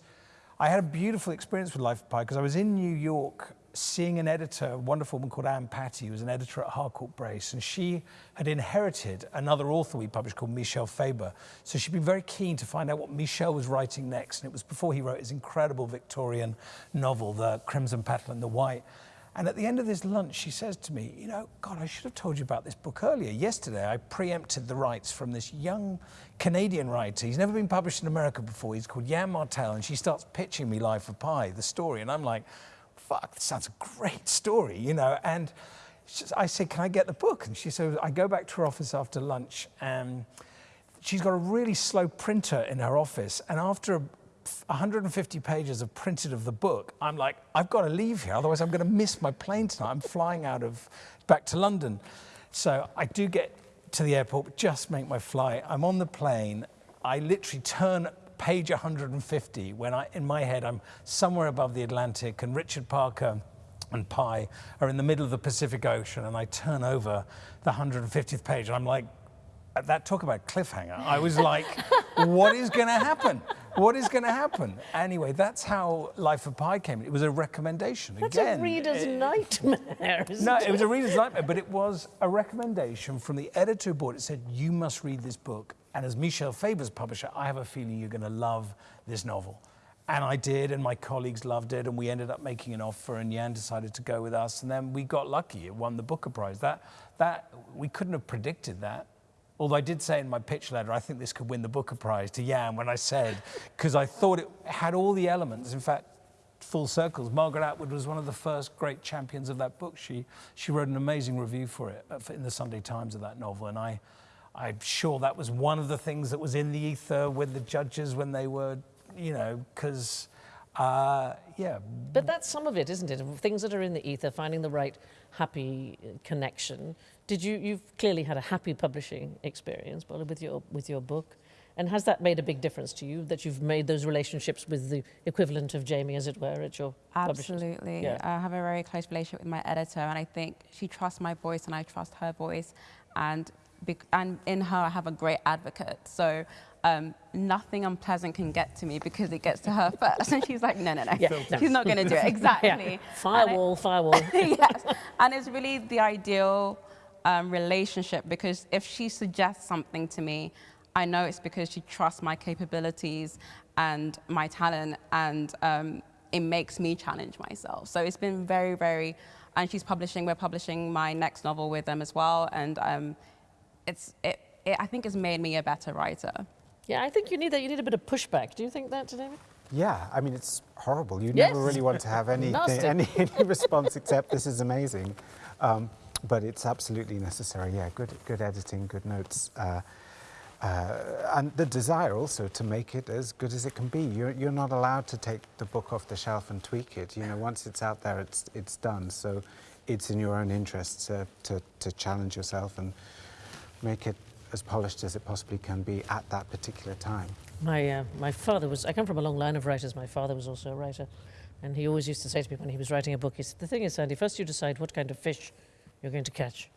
I had a beautiful experience with Life of Pi because I was in New York seeing an editor, a wonderful woman called Ann Patty, who was an editor at Harcourt Brace, and she had inherited another author we published called Michel Faber. So she'd been very keen to find out what Michel was writing next, and it was before he wrote his incredible Victorian novel, The Crimson Petal and the White. And at the end of this lunch, she says to me, You know, God, I should have told you about this book earlier. Yesterday, I preempted the rights from this young Canadian writer. He's never been published in America before. He's called Yann Martel. And she starts pitching me Life of Pi, the story. And I'm like, Fuck, this sounds a great story, you know. And I said, Can I get the book? And she said, I go back to her office after lunch. And she's got a really slow printer in her office. And after 150 pages of printed of the book, I'm like, I've got to leave here, otherwise I'm going to miss my plane tonight. I'm flying out of back to London. So I do get to the airport, just make my flight. I'm on the plane. I literally turn page 150 when I, in my head, I'm somewhere above the Atlantic, and Richard Parker and Pi are in the middle of the Pacific Ocean, and I turn over the 150th page, and I'm like, Uh, that talk about cliffhanger. I was like, what is going to happen? What is going to happen? Anyway, that's how Life of Pi came. It was a recommendation. That's Again, a reader's it- nightmare, isn't no, it? it was a reader's nightmare, but it was a recommendation from the editor board. It said, you must read this book. And as Michel Faber's publisher, I have a feeling you're going to love this novel. And I did, and my colleagues loved it, and we ended up making an offer, and Yann decided to go with us, and then we got lucky. It won the Booker Prize. That, that, we couldn't have predicted that. Although I did say in my pitch letter, I think this could win the Booker Prize to Yann when I said, because I thought it had all the elements. In fact, full circles. Margaret Atwood was one of the first great champions of that book. She, she wrote an amazing review for it uh, in the Sunday Times of that novel. And I, I'm sure that was one of the things that was in the ether with the judges when they were, you know, because, uh, yeah, But that's some of it, isn't it? Things that are in the ether, finding the right happy connection. Did you? You've clearly had a happy publishing experience, Bolu, with your with your book, and has that made a big difference to you that you've made those relationships with the equivalent of Jamie, as it were, at your publishers? Absolutely. Yeah. I have a very close relationship with my editor, and I think she trusts my voice, and I trust her voice. And bec- and in her, I have a great advocate. So um, nothing unpleasant can get to me because it gets to her first. And she's like, no, no, no, Yeah, no. she's not going to do it. Exactly. Yeah. And it- Firewall, firewall. yes, and it's really the ideal um, relationship because if she suggests something to me, I know it's because she trusts my capabilities and my talent, and um, it makes me challenge myself. So it's been very, very, and she's publishing. We're publishing my next novel with them as well, and um, it's it, it. I think it's made me a better writer. Yeah, I think you need that. You need a bit of pushback. Do you think that, David? Yeah, I mean, it's horrible. You Yes. never really want to have any, any, any response except this is amazing. Um, but it's absolutely necessary. Yeah, good, good editing, good notes. Uh, uh, and the desire also to make it as good as it can be. You're, you're not allowed to take the book off the shelf and tweak it. You know, once it's out there, it's, it's done. So it's in your own interest to, to, to challenge yourself and make it as polished as it possibly can be at that particular time. My, uh, my father was, I come from a long line of writers. My father was also a writer. And he always used to say to me when he was writing a book, he said, The thing is, Sandi, first you decide what kind of fish you're going to catch.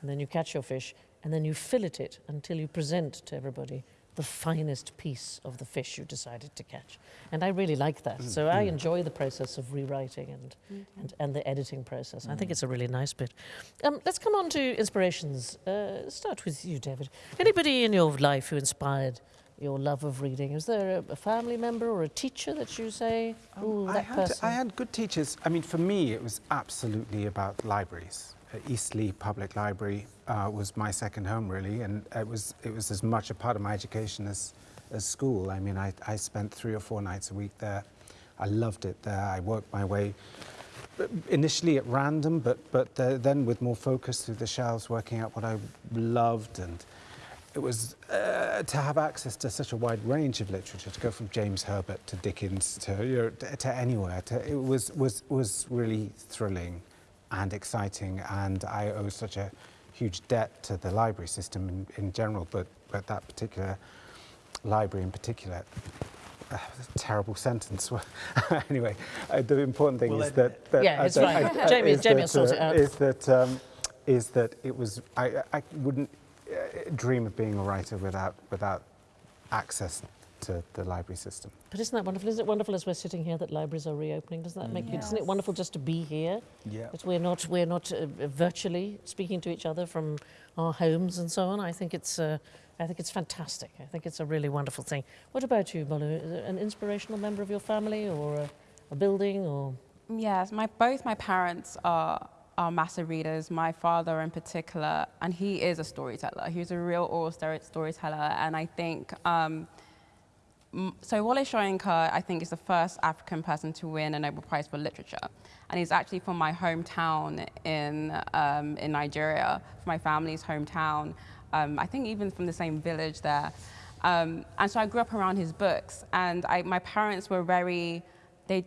And then you catch your fish, and then you fillet it until you present to everybody the finest piece of the fish you decided to catch. And I really like that. So I enjoy the process of rewriting and, and, and the editing process. I think it's a really nice bit. Um, let's come on to inspirations. Uh, start with you, David. Anybody in your life who inspired your love of reading? Is there a, a family member or a teacher that you say, "Ooh, I that had, person"? I had good teachers. I mean, for me, it was absolutely about libraries. Uh, Eastleigh Public Library uh, was my second home, really, and it was it was as much a part of my education as as school. I mean, I, I spent three or four nights a week there. I loved it there. I worked my way initially at random, but but uh, then with more focus through the shelves, working out what I loved and it was uh, to have access to such a wide range of literature, to go from James Herbert to Dickens to, you know, to, to anywhere, to, it was, was, was really thrilling and exciting. And I owe such a huge debt to the library system in, in general, but, but that particular library in particular. Uh, terrible sentence. anyway, uh, the important thing We'll is edit that, that Yeah, it's uh, fine. uh, Jamie- is Jamie will that, sort it uh, out. Is that um, is that it was I, I wouldn't uh, dream of being a writer without without access to the library system. But isn't that wonderful? Isn't it wonderful as we're sitting here that libraries are reopening? Doesn't that make you? Isn't it wonderful just to be here? Yeah. That we're not we're not uh, virtually speaking to each other from our homes and so on. I think it's uh, I think it's fantastic. I think it's a really wonderful thing. What about you, Bolu? Is there an inspirational member of your family or a, a building or? Yes, my both my parents are are massive readers. My father in particular, and he is a storyteller. He's a real oral story- storyteller, and I think. Um, m- so Wole Soyinka, I think, is the first African person to win a Nobel Prize for Literature, and he's actually from my hometown in um, in Nigeria, from my family's hometown. Um, I think even from the same village there, um, and so I grew up around his books, and I, my parents were very they.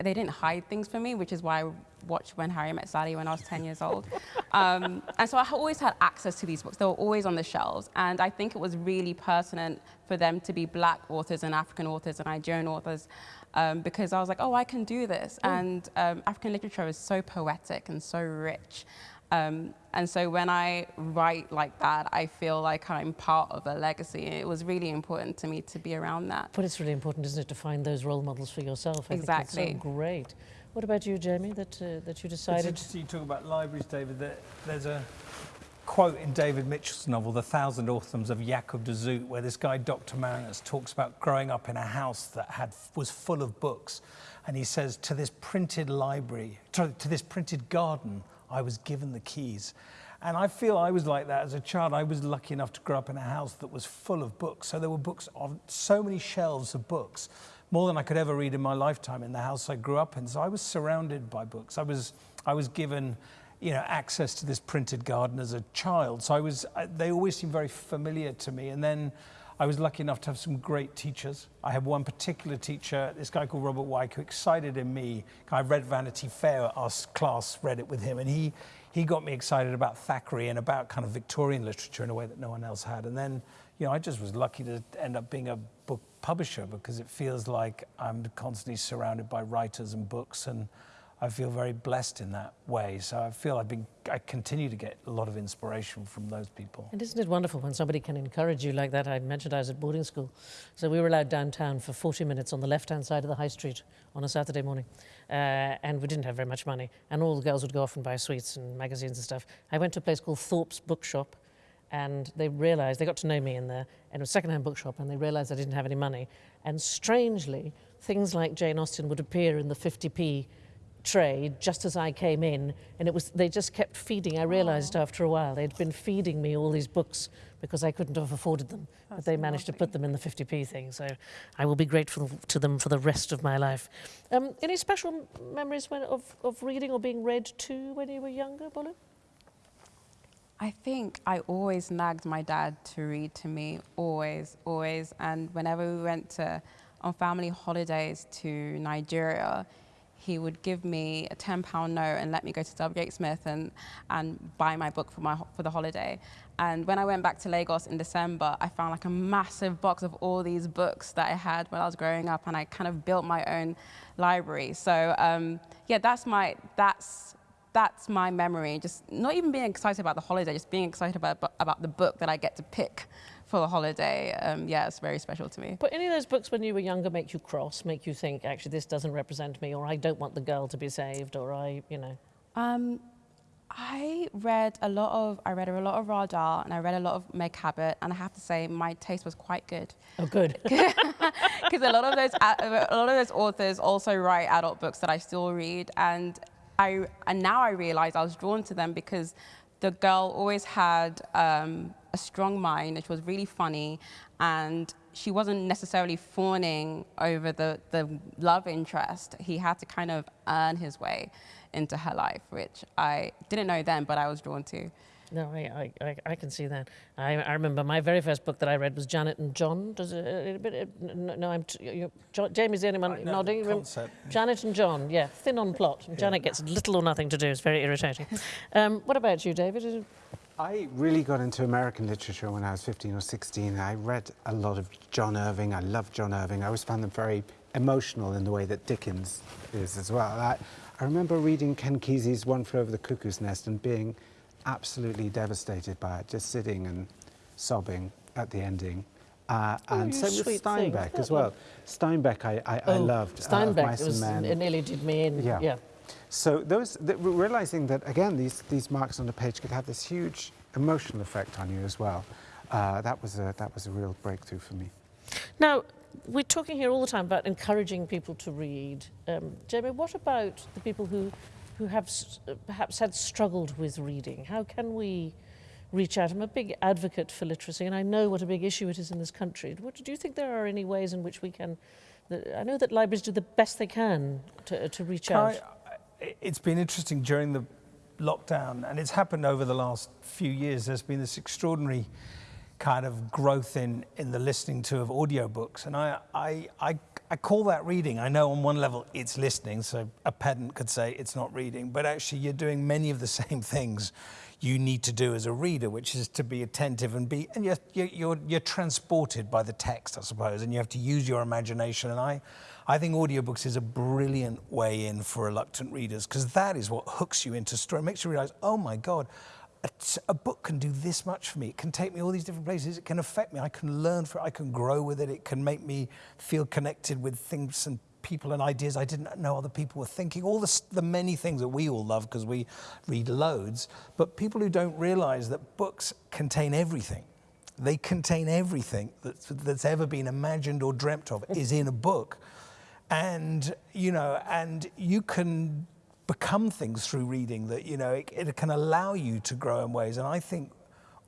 They didn't hide things from me, which is why watched When Harry Met Sally when I was 10 years old. Um, and so I always had access to these books. They were always on the shelves. And I think it was really pertinent for them to be black authors and African authors and Nigerian authors um, because I was like, oh, I can do this. And um, African literature is so poetic and so rich. Um, and so when I write like that, I feel like I'm part of a legacy. And it was really important to me to be around that. But it's really important, isn't it, to find those role models for yourself? I think that's Exactly. so great. What about you, Jamie? That uh, that you It's decided? interesting you talk about libraries, David. That there's a quote in David Mitchell's novel, The Thousand Autumns of Jakob de Zoet, where this guy, Dr. Marinus, talks about growing up in a house that had was full of books. And he says, to this printed library, to, to this printed garden, I was given the keys. And I feel I was like that as a child. I was lucky enough to grow up in a house that was full of books. So there were books on so many shelves of books, more than I could ever read in my lifetime in the house I grew up in. So I was surrounded by books. I was, I was given, you know, access to this printed garden as a child. So I was, they always seemed very familiar to me. And then I was lucky enough to have some great teachers. I had one particular teacher, this guy called Robert Wyke, who excited in me. I read Vanity Fair, our class read it with him, and he, he got me excited about Thackeray and about kind of Victorian literature in a way that no one else had. And then, you know, I just was lucky to end up being a publisher because it feels like I'm constantly surrounded by writers and books and I feel very blessed in that way. So I feel I've been, I continue to get a lot of inspiration from those people. And isn't it wonderful when somebody can encourage you like that? I mentioned I was at boarding school. So we were allowed downtown for 40 minutes on the left hand side of the high street on a Saturday morning. Uh, and we didn't have very much money. And all the girls would go off and buy sweets and magazines and stuff. I went to a place called Thorpe's Bookshop and they realized, they got to know me in it was a second-hand bookshop, and they realized I didn't have any money. And strangely, things like Jane Austen would appear in the 50p tray just as I came in, and it was they just kept feeding. I realised after a while they'd been feeding me all these books because I couldn't have afforded them, That's but they managed lovely. to put them in the 50p thing. So I will be grateful to them for the rest of my life. Um, any special memories when, of, of reading or being read to when you were younger, Bolu? I think I always nagged my dad to read to me, always, always. And whenever we went to, on family holidays to Nigeria, he would give me a £10 note and let me go to W.H. Smith and, and buy my book for, my, for the holiday. And when I went back to Lagos in December, I found like a massive box of all these books that I had when I was growing up, and I kind of built my own library. So um, yeah, that's my, that's that's my memory. Just not even being excited about the holiday, just being excited about, about the book that I get to pick for the holiday. Um, yeah, it's very special to me. But any of those books when you were younger make you cross, make you think, actually, this doesn't represent me, or I don't want the girl to be saved, or I, you know? Um, I read a lot of I read a lot of Roald Dahl and I read a lot of Meg Cabot and I have to say my taste was quite good. Oh, good. Because a lot of those a lot of those authors also write adult books that I still read and I, and now I realize I was drawn to them because the girl always had um, a strong mind she was really funny and she wasn't necessarily fawning over the, the love interest. He had to kind of earn his way into her life, which I didn't know then, but I was drawn to. No, I, I, I can see that. I, I remember my very first book that I read was Janet and John. Does it, a bit, no, I'm, you, John, Jamie's the only one nodding. Janet and John, yeah, thin on plot. Yeah. Janet gets little or nothing to do. It's very irritating. um, what about you, David? I really got into American literature when I was 15 or 16. I read a lot of John Irving. I loved John Irving. I always found them very emotional in the way that Dickens is as well. I, I remember reading Ken Kesey's One Flew Over the Cuckoo's Nest and being absolutely devastated by it, just sitting and sobbing at the ending. Uh, oh, and so with Steinbeck as well. Steinbeck I, I, oh, I loved. Uh, Steinbeck, uh, was, it nearly did me in. Yeah. yeah. So those, the, realizing that, again, these, these marks on the page could have this huge emotional effect on you as well, uh, that, was a, that was a real breakthrough for me. Now, we're talking here all the time about encouraging people to read. Um, Jamie, what about the people who who have uh, perhaps had struggled with reading? How can we reach out? I'm a big advocate for literacy, and I know what a big issue it is in this country. What, do you think there are any ways in which we can? I know that libraries do the best they can to, uh, to reach out. Uh, I, it's been interesting during the lockdown, and it's happened over the last few years. There's been this extraordinary kind of growth in, in the listening to of audiobooks. And I, I, I I call that reading. I know on one level it's listening, so a pedant could say it's not reading, but actually you're doing many of the same things you need to do as a reader, which is to be attentive and be, and you're, you're, you're transported by the text, I suppose, and you have to use your imagination. And I, I think audiobooks is a brilliant way in for reluctant readers because that is what hooks you into story, makes you realize, oh my God, a, a, book can do this much for me. It can take me all these different places. It can affect me. I can learn from it. I can grow with it. It can make me feel connected with things and people and ideas I didn't know other people were thinking. All the, the many things that we all love because we read loads. But people who don't realize that books contain everything. They contain everything that's, that's ever been imagined or dreamt of is in a book. And, you know, and you can become things through reading that, you know, it, it can allow you to grow in ways. And I think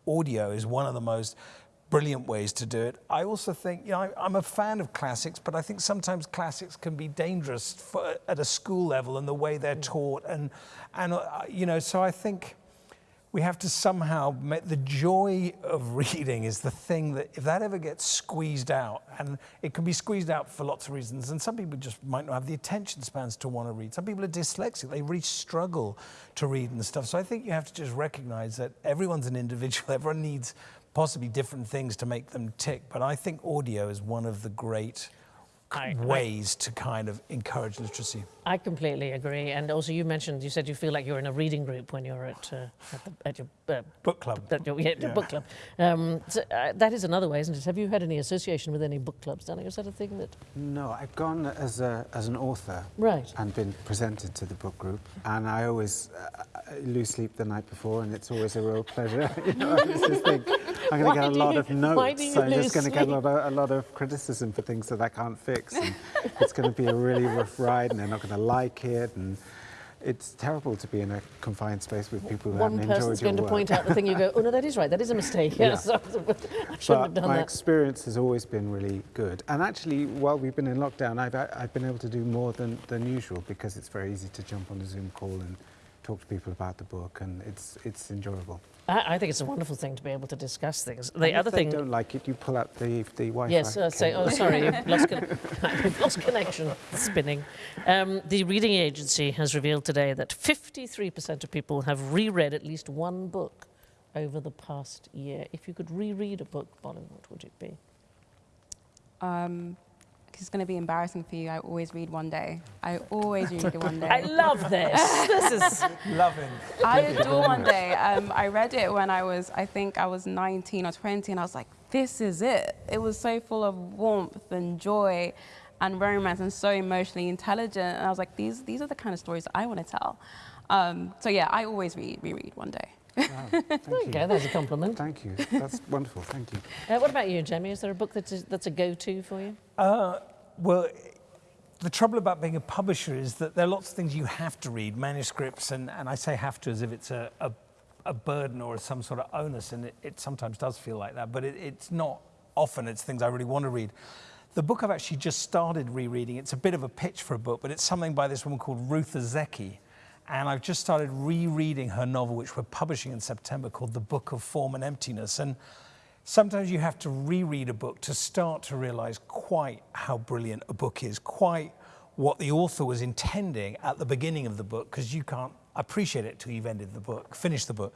audio is one of the most brilliant ways to do it. I also think, you know, I, am a fan of classics, but I think sometimes classics can be dangerous for, at a school level and the way they're mm. taught. And, and uh, you know, so I think we have to somehow make the joy of reading is the thing that if that ever gets squeezed out and it can be squeezed out for lots of reasons and some people just might not have the attention spans to want to read. Some people are dyslexic they really struggle to read and stuff. So i think you have to just recognize that everyone's an individual everyone needs possibly different things to make them tick. But i think audio is one of the great I- I- ways to kind of encourage literacy. I completely agree. And also, you mentioned, you said you feel like you're in a reading group when you're at, uh, at, the, at your uh, Book club. at your, yeah, Yeah. book club. Um, so, uh, that is another way, isn't it? Have you had any association with any book clubs, Danny? Is that a thing that? No, I've gone as, a, as an author Right. and been presented to the book group, and I always uh, lose sleep the night before, and it's always a real pleasure. you know, I just think I'm going to get a lot you- of why do notes. you I'm just going to get a lot, of, a lot of criticism for things that I can't fix. And it's going to be a really rough ride, and they're not going to like it, and it's terrible to be in a confined space with people who One haven't enjoyed your One person's going to work. point out the thing you go, oh no, that is right, that is a mistake. Yeah. Yes, I shouldn't have But done my that. experience has always been really good. And actually, while we've been in lockdown, I've, I've been able to do more than, than usual because it's very easy to jump on a Zoom call and talk to people about the book, and it's, it's enjoyable. I, I think it's a wonderful thing to be able to discuss things. And The if other they thing. don't like it, you pull out the, the Wi-Fi. Yes, uh, say, oh, sorry, you've lost, con- lost connection. Spinning. Um, the reading agency has revealed today that 53% of people have reread at least one book over the past year. If you could reread a book, Bolin, what would it be? Um, it's going to be embarrassing for you. I always read one day. I always read one day. I love this. this is Loving. I adore One Day. Um, I read it when I was, I think I was 19 or 20, and I was like, this is it. It was so full of warmth and joy and romance and so emotionally intelligent. And I was like, these, these are the kind of stories I want to tell. Um, so yeah, I always read, reread One Day. Wow, thank there you you. go. There's a compliment. Thank you. That's wonderful. Thank you. Uh, what about you, Jamie? Is there a book that's a, that's a go-to for you? Uh, well, the trouble about being a publisher is that there are lots of things you have to read, manuscripts, and, and I say have to as if it's a, a, a burden or some sort of onus, and it, it sometimes does feel like that, but it, it's not often, it's things I really want to read. The book I've actually just started rereading, it's a bit of a pitch for a book, but it's something by this woman called Ruth Ozeki. And I've just started rereading her novel, which we're publishing in September, called The Book of Form and Emptiness. And sometimes you have to reread a book to start to realize quite how brilliant a book is, quite what the author was intending at the beginning of the book, because you can't appreciate it till you've ended the book, finished the book.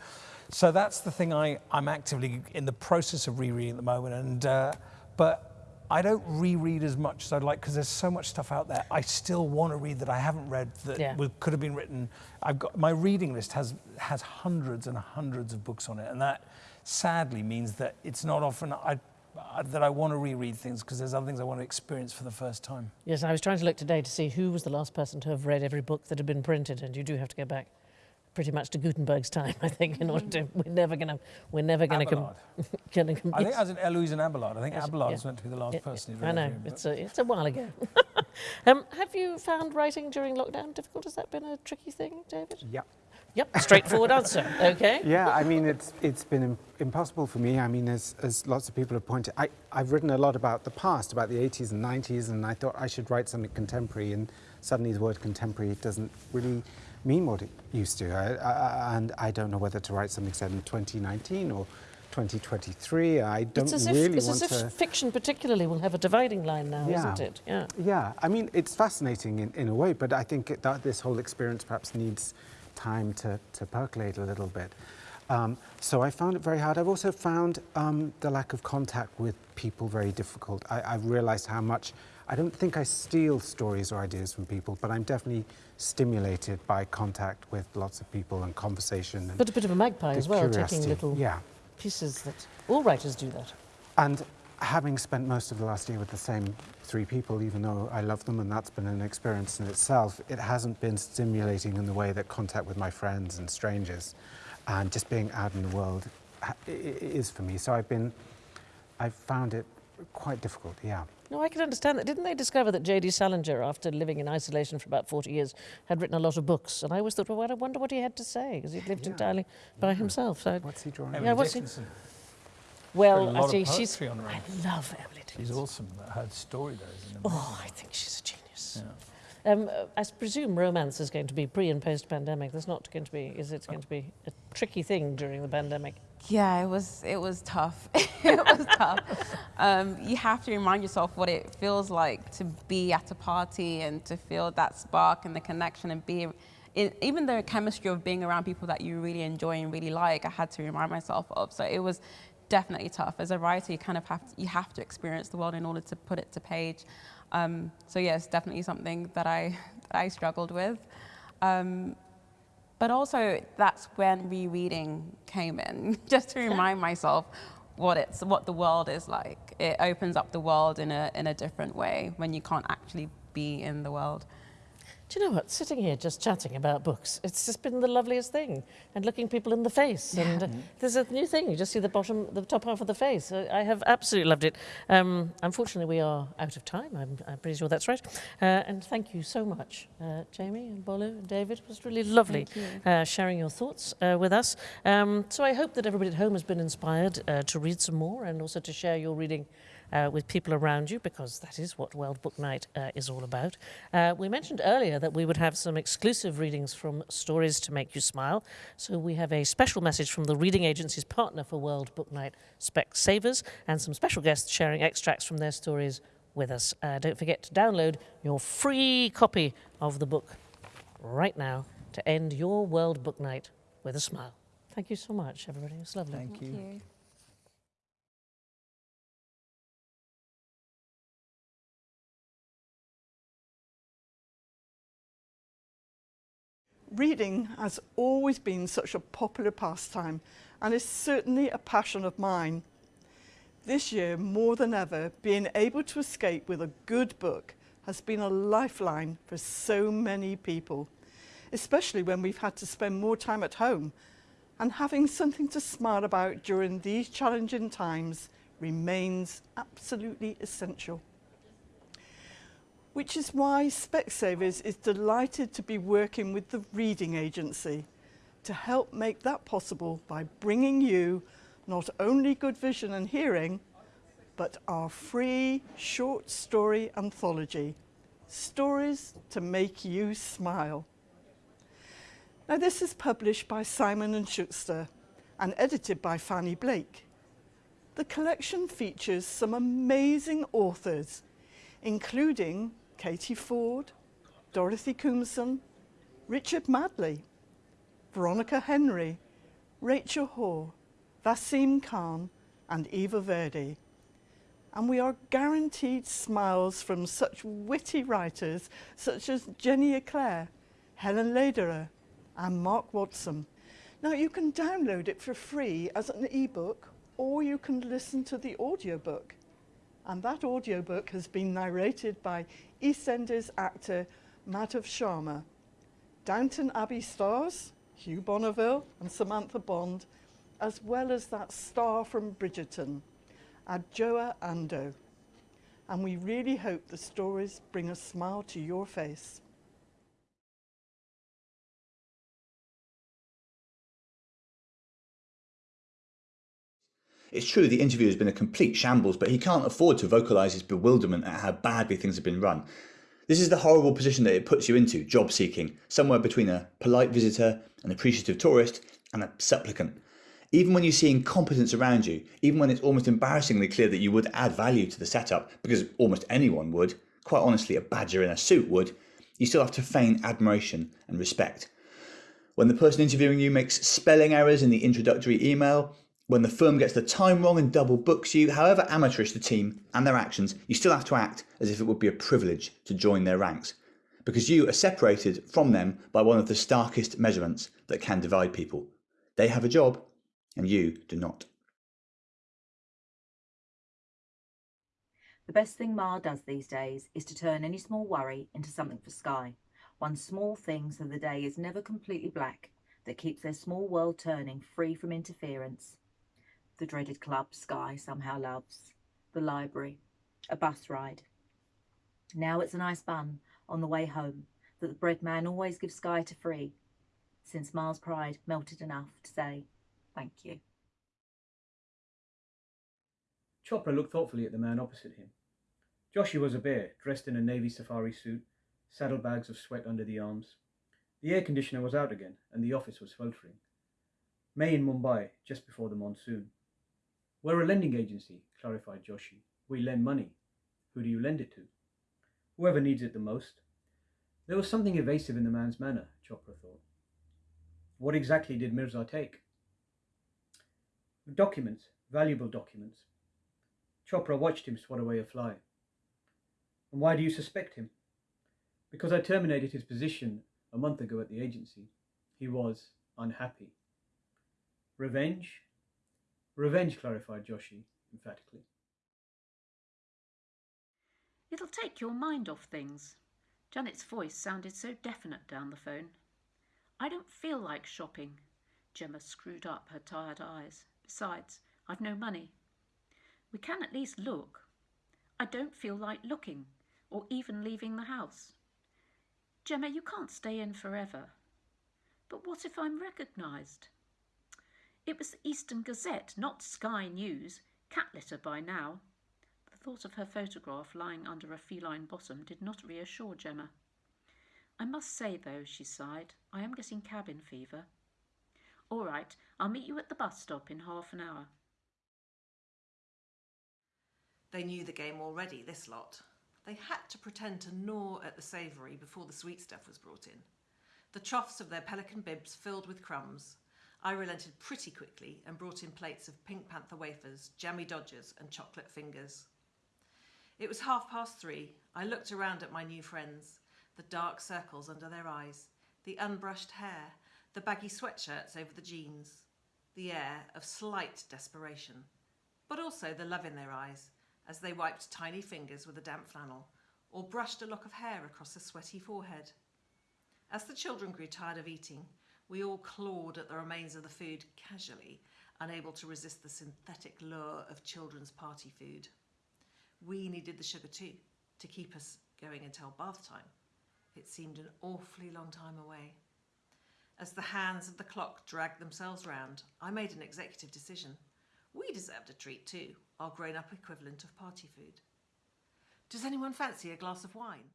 So that's the thing I, I'm actively in the process of rereading at the moment. And, uh, but I don't reread as much as I'd like because there's so much stuff out there. I still want to read that I haven't read that Yeah. would- could have been written. I've got my reading list has has hundreds and hundreds of books on it, and that sadly means that it's not often I, I that I want to reread things because there's other things I want to experience for the first time. Yes, I was trying to look today to see who was the last person to have read every book that had been printed, and you do have to go back pretty much to Gutenberg's time, I think, in order to. We're never going to. We're never going to. Com- Abelard. gonna com- I think as in Eloise and Abelard. I think Yes, Abelard yeah. is meant to be the last Yeah, person. who'd I know every book. it's a it's a while ago. um, have you found writing during lockdown difficult? Has that been a tricky thing, David? Yeah. Yep, straightforward answer. Okay. Yeah, I mean, it's, it's been im- impossible for me. I mean, as, as lots of people have pointed, I, I've written a lot about the past, about the 80s and 90s, and I thought I should write something contemporary, and suddenly the word contemporary doesn't really mean what it used to. I, I, and I don't know whether to write something set in 2019 or 2023. I don't It's as if really it's want as if to. fiction, particularly, will have a dividing line now, Yeah. isn't it? Yeah. Yeah, I mean, it's fascinating in, in a way, but I think that this whole experience perhaps needs time to, to percolate a little bit. Um, so I found it very hard. I've also found um, the lack of contact with people very difficult. I, I've realized how much, I don't think I steal stories or ideas from people, but I'm definitely stimulated by contact with lots of people and conversation. And But a bit of a magpie as well, taking little Yeah. pieces that all writers do that. And having spent most of the last year with the same three people, even though I love them and that's been an experience in itself, it hasn't been stimulating in the way that contact with my friends and strangers and just being out in the world ha- i- i- is for me. So I've been, I've found it quite difficult, yeah. No, I can understand that. Didn't they discover that J.D. Salinger, after living in isolation for about 40 years, had written a lot of books? And I always thought, well, I wonder what he had to say, because he'd lived Yeah. entirely by himself. So, What's he drawing? Emily Yeah, what's he- Dickinson. well, Written a lot actually, of she's. poetry on her I love Emily Dickinson. She's Dickinson. awesome. Her story though is an Oh, I think she's a genius. Yeah. Um, I s- presume romance is going to be pre and post pandemic. There's not going to be, is it going to be a tricky thing during the pandemic? Yeah, it was it was tough. it was tough. Um, you have to remind yourself what it feels like to be at a party and to feel that spark and the connection and be even the chemistry of being around people that you really enjoy and really like. I had to remind myself of. So it was definitely tough. As a writer, you kind of have to, you have to experience the world in order to put it to page. Um, so yes, definitely something that I that I struggled with. Um, but also that's when rereading came in, just to remind myself what it's what the world is like. It opens up the world in a in a different way when you can't actually be in the world. Do you know what? Sitting here just chatting about books, it's just been the loveliest thing. And looking people in the face. And uh, there's a new thing. You just see the bottom, the top half of the face. I, I have absolutely loved it. Um, unfortunately, we are out of time. I'm, I'm pretty sure that's right. Uh, and thank you so much, uh, Jamie and Bolu and David. It was really lovely uh, sharing your thoughts uh, with us. Um, so I hope that everybody at home has been inspired uh, to read some more and also to share your reading uh, with people around you because that is what World Book Night uh, is all about. Uh, we mentioned earlier that we would have some exclusive readings from Stories to Make You Smile. So we have a special message from the reading agency's partner for World Book Night, Specsavers, and some special guests sharing extracts from their stories with us. Uh, don't forget to download your free copy of the book right now to end your World Book Night with a smile. Thank you so much, everybody. It was lovely. Thank you. you. Reading has always been such a popular pastime and is certainly a passion of mine. This year, more than ever, being able to escape with a good book has been a lifeline for so many people, especially when we've had to spend more time at home. And having something to smile about during these challenging times remains absolutely essential which is why Specsavers is delighted to be working with the Reading Agency to help make that possible by bringing you not only good vision and hearing, but our free short story anthology, Stories to Make You Smile. Now this is published by Simon & Schuster and edited by Fanny Blake. The collection features some amazing authors, including Katie Fforde, Dorothy Koomson, Richard Madeley, Veronica Henry, Rachel Hore, Vaseem Khan and Eva Verde. And we are guaranteed smiles from such witty writers such as Jenny Eclair, Helen Lederer and Mark Watson. Now you can download it for free as an ebook or you can listen to the audiobook. And that audiobook has been narrated by EastEnders actor Madhav Sharma. Downton Abbey stars Hugh Bonneville and Samantha Bond, as well as that star from Bridgerton, Adjoa Andoh. And we really hope the stories bring a smile to your face. It's true the interview has been a complete shambles, but he can't afford to vocalise his bewilderment at how badly things have been run. This is the horrible position that it puts you into, job seeking, somewhere between a polite visitor, an appreciative tourist, and a supplicant. Even when you see incompetence around you, even when it's almost embarrassingly clear that you would add value to the setup, because almost anyone would, quite honestly, a badger in a suit would, you still have to feign admiration and respect. When the person interviewing you makes spelling errors in the introductory email, when the firm gets the time wrong and double books you, however amateurish the team and their actions, you still have to act as if it would be a privilege to join their ranks. Because you are separated from them by one of the starkest measurements that can divide people. They have a job, and you do not. The best thing Ma does these days is to turn any small worry into something for Sky. One small thing so the day is never completely black that keeps their small world turning free from interference the dreaded club Sky somehow loves, the library, a bus ride. Now it's a nice bun on the way home that the bread man always gives Sky to free, since Ma's pride melted enough to say thank you. Chopra looked thoughtfully at the man opposite him. Joshi was a bear, dressed in a navy safari suit, saddlebags of sweat under the arms. The air conditioner was out again, and the office was sweltering. May in Mumbai, just before the monsoon. We're a lending agency, clarified Joshi. We lend money. Who do you lend it to? Whoever needs it the most. There was something evasive in the man's manner, Chopra thought. What exactly did Mirza take? Documents, valuable documents. Chopra watched him swat away a fly. And why do you suspect him? Because I terminated his position a month ago at the agency. He was unhappy. Revenge? Revenge, clarified Joshi emphatically. It'll take your mind off things. Janet's voice sounded so definite down the phone. I don't feel like shopping. Gemma screwed up her tired eyes. Besides, I've no money. We can at least look. I don't feel like looking, or even leaving the house. Gemma, you can't stay in forever. But what if I'm recognised? It was the Eastern Gazette, not Sky News. Cat litter by now. The thought of her photograph lying under a feline bottom did not reassure Gemma. I must say, though, she sighed, I am getting cabin fever. All right, I'll meet you at the bus stop in half an hour. They knew the game already, this lot. They had to pretend to gnaw at the savoury before the sweet stuff was brought in. The troughs of their pelican bibs filled with crumbs. I relented pretty quickly and brought in plates of Pink Panther wafers, jammy dodgers, and chocolate fingers. It was half past three. I looked around at my new friends, the dark circles under their eyes, the unbrushed hair, the baggy sweatshirts over the jeans, the air of slight desperation, but also the love in their eyes as they wiped tiny fingers with a damp flannel or brushed a lock of hair across a sweaty forehead. As the children grew tired of eating, we all clawed at the remains of the food casually, unable to resist the synthetic lure of children's party food. We needed the sugar too, to keep us going until bath time. It seemed an awfully long time away. As the hands of the clock dragged themselves round, I made an executive decision. We deserved a treat too, our grown up equivalent of party food. Does anyone fancy a glass of wine?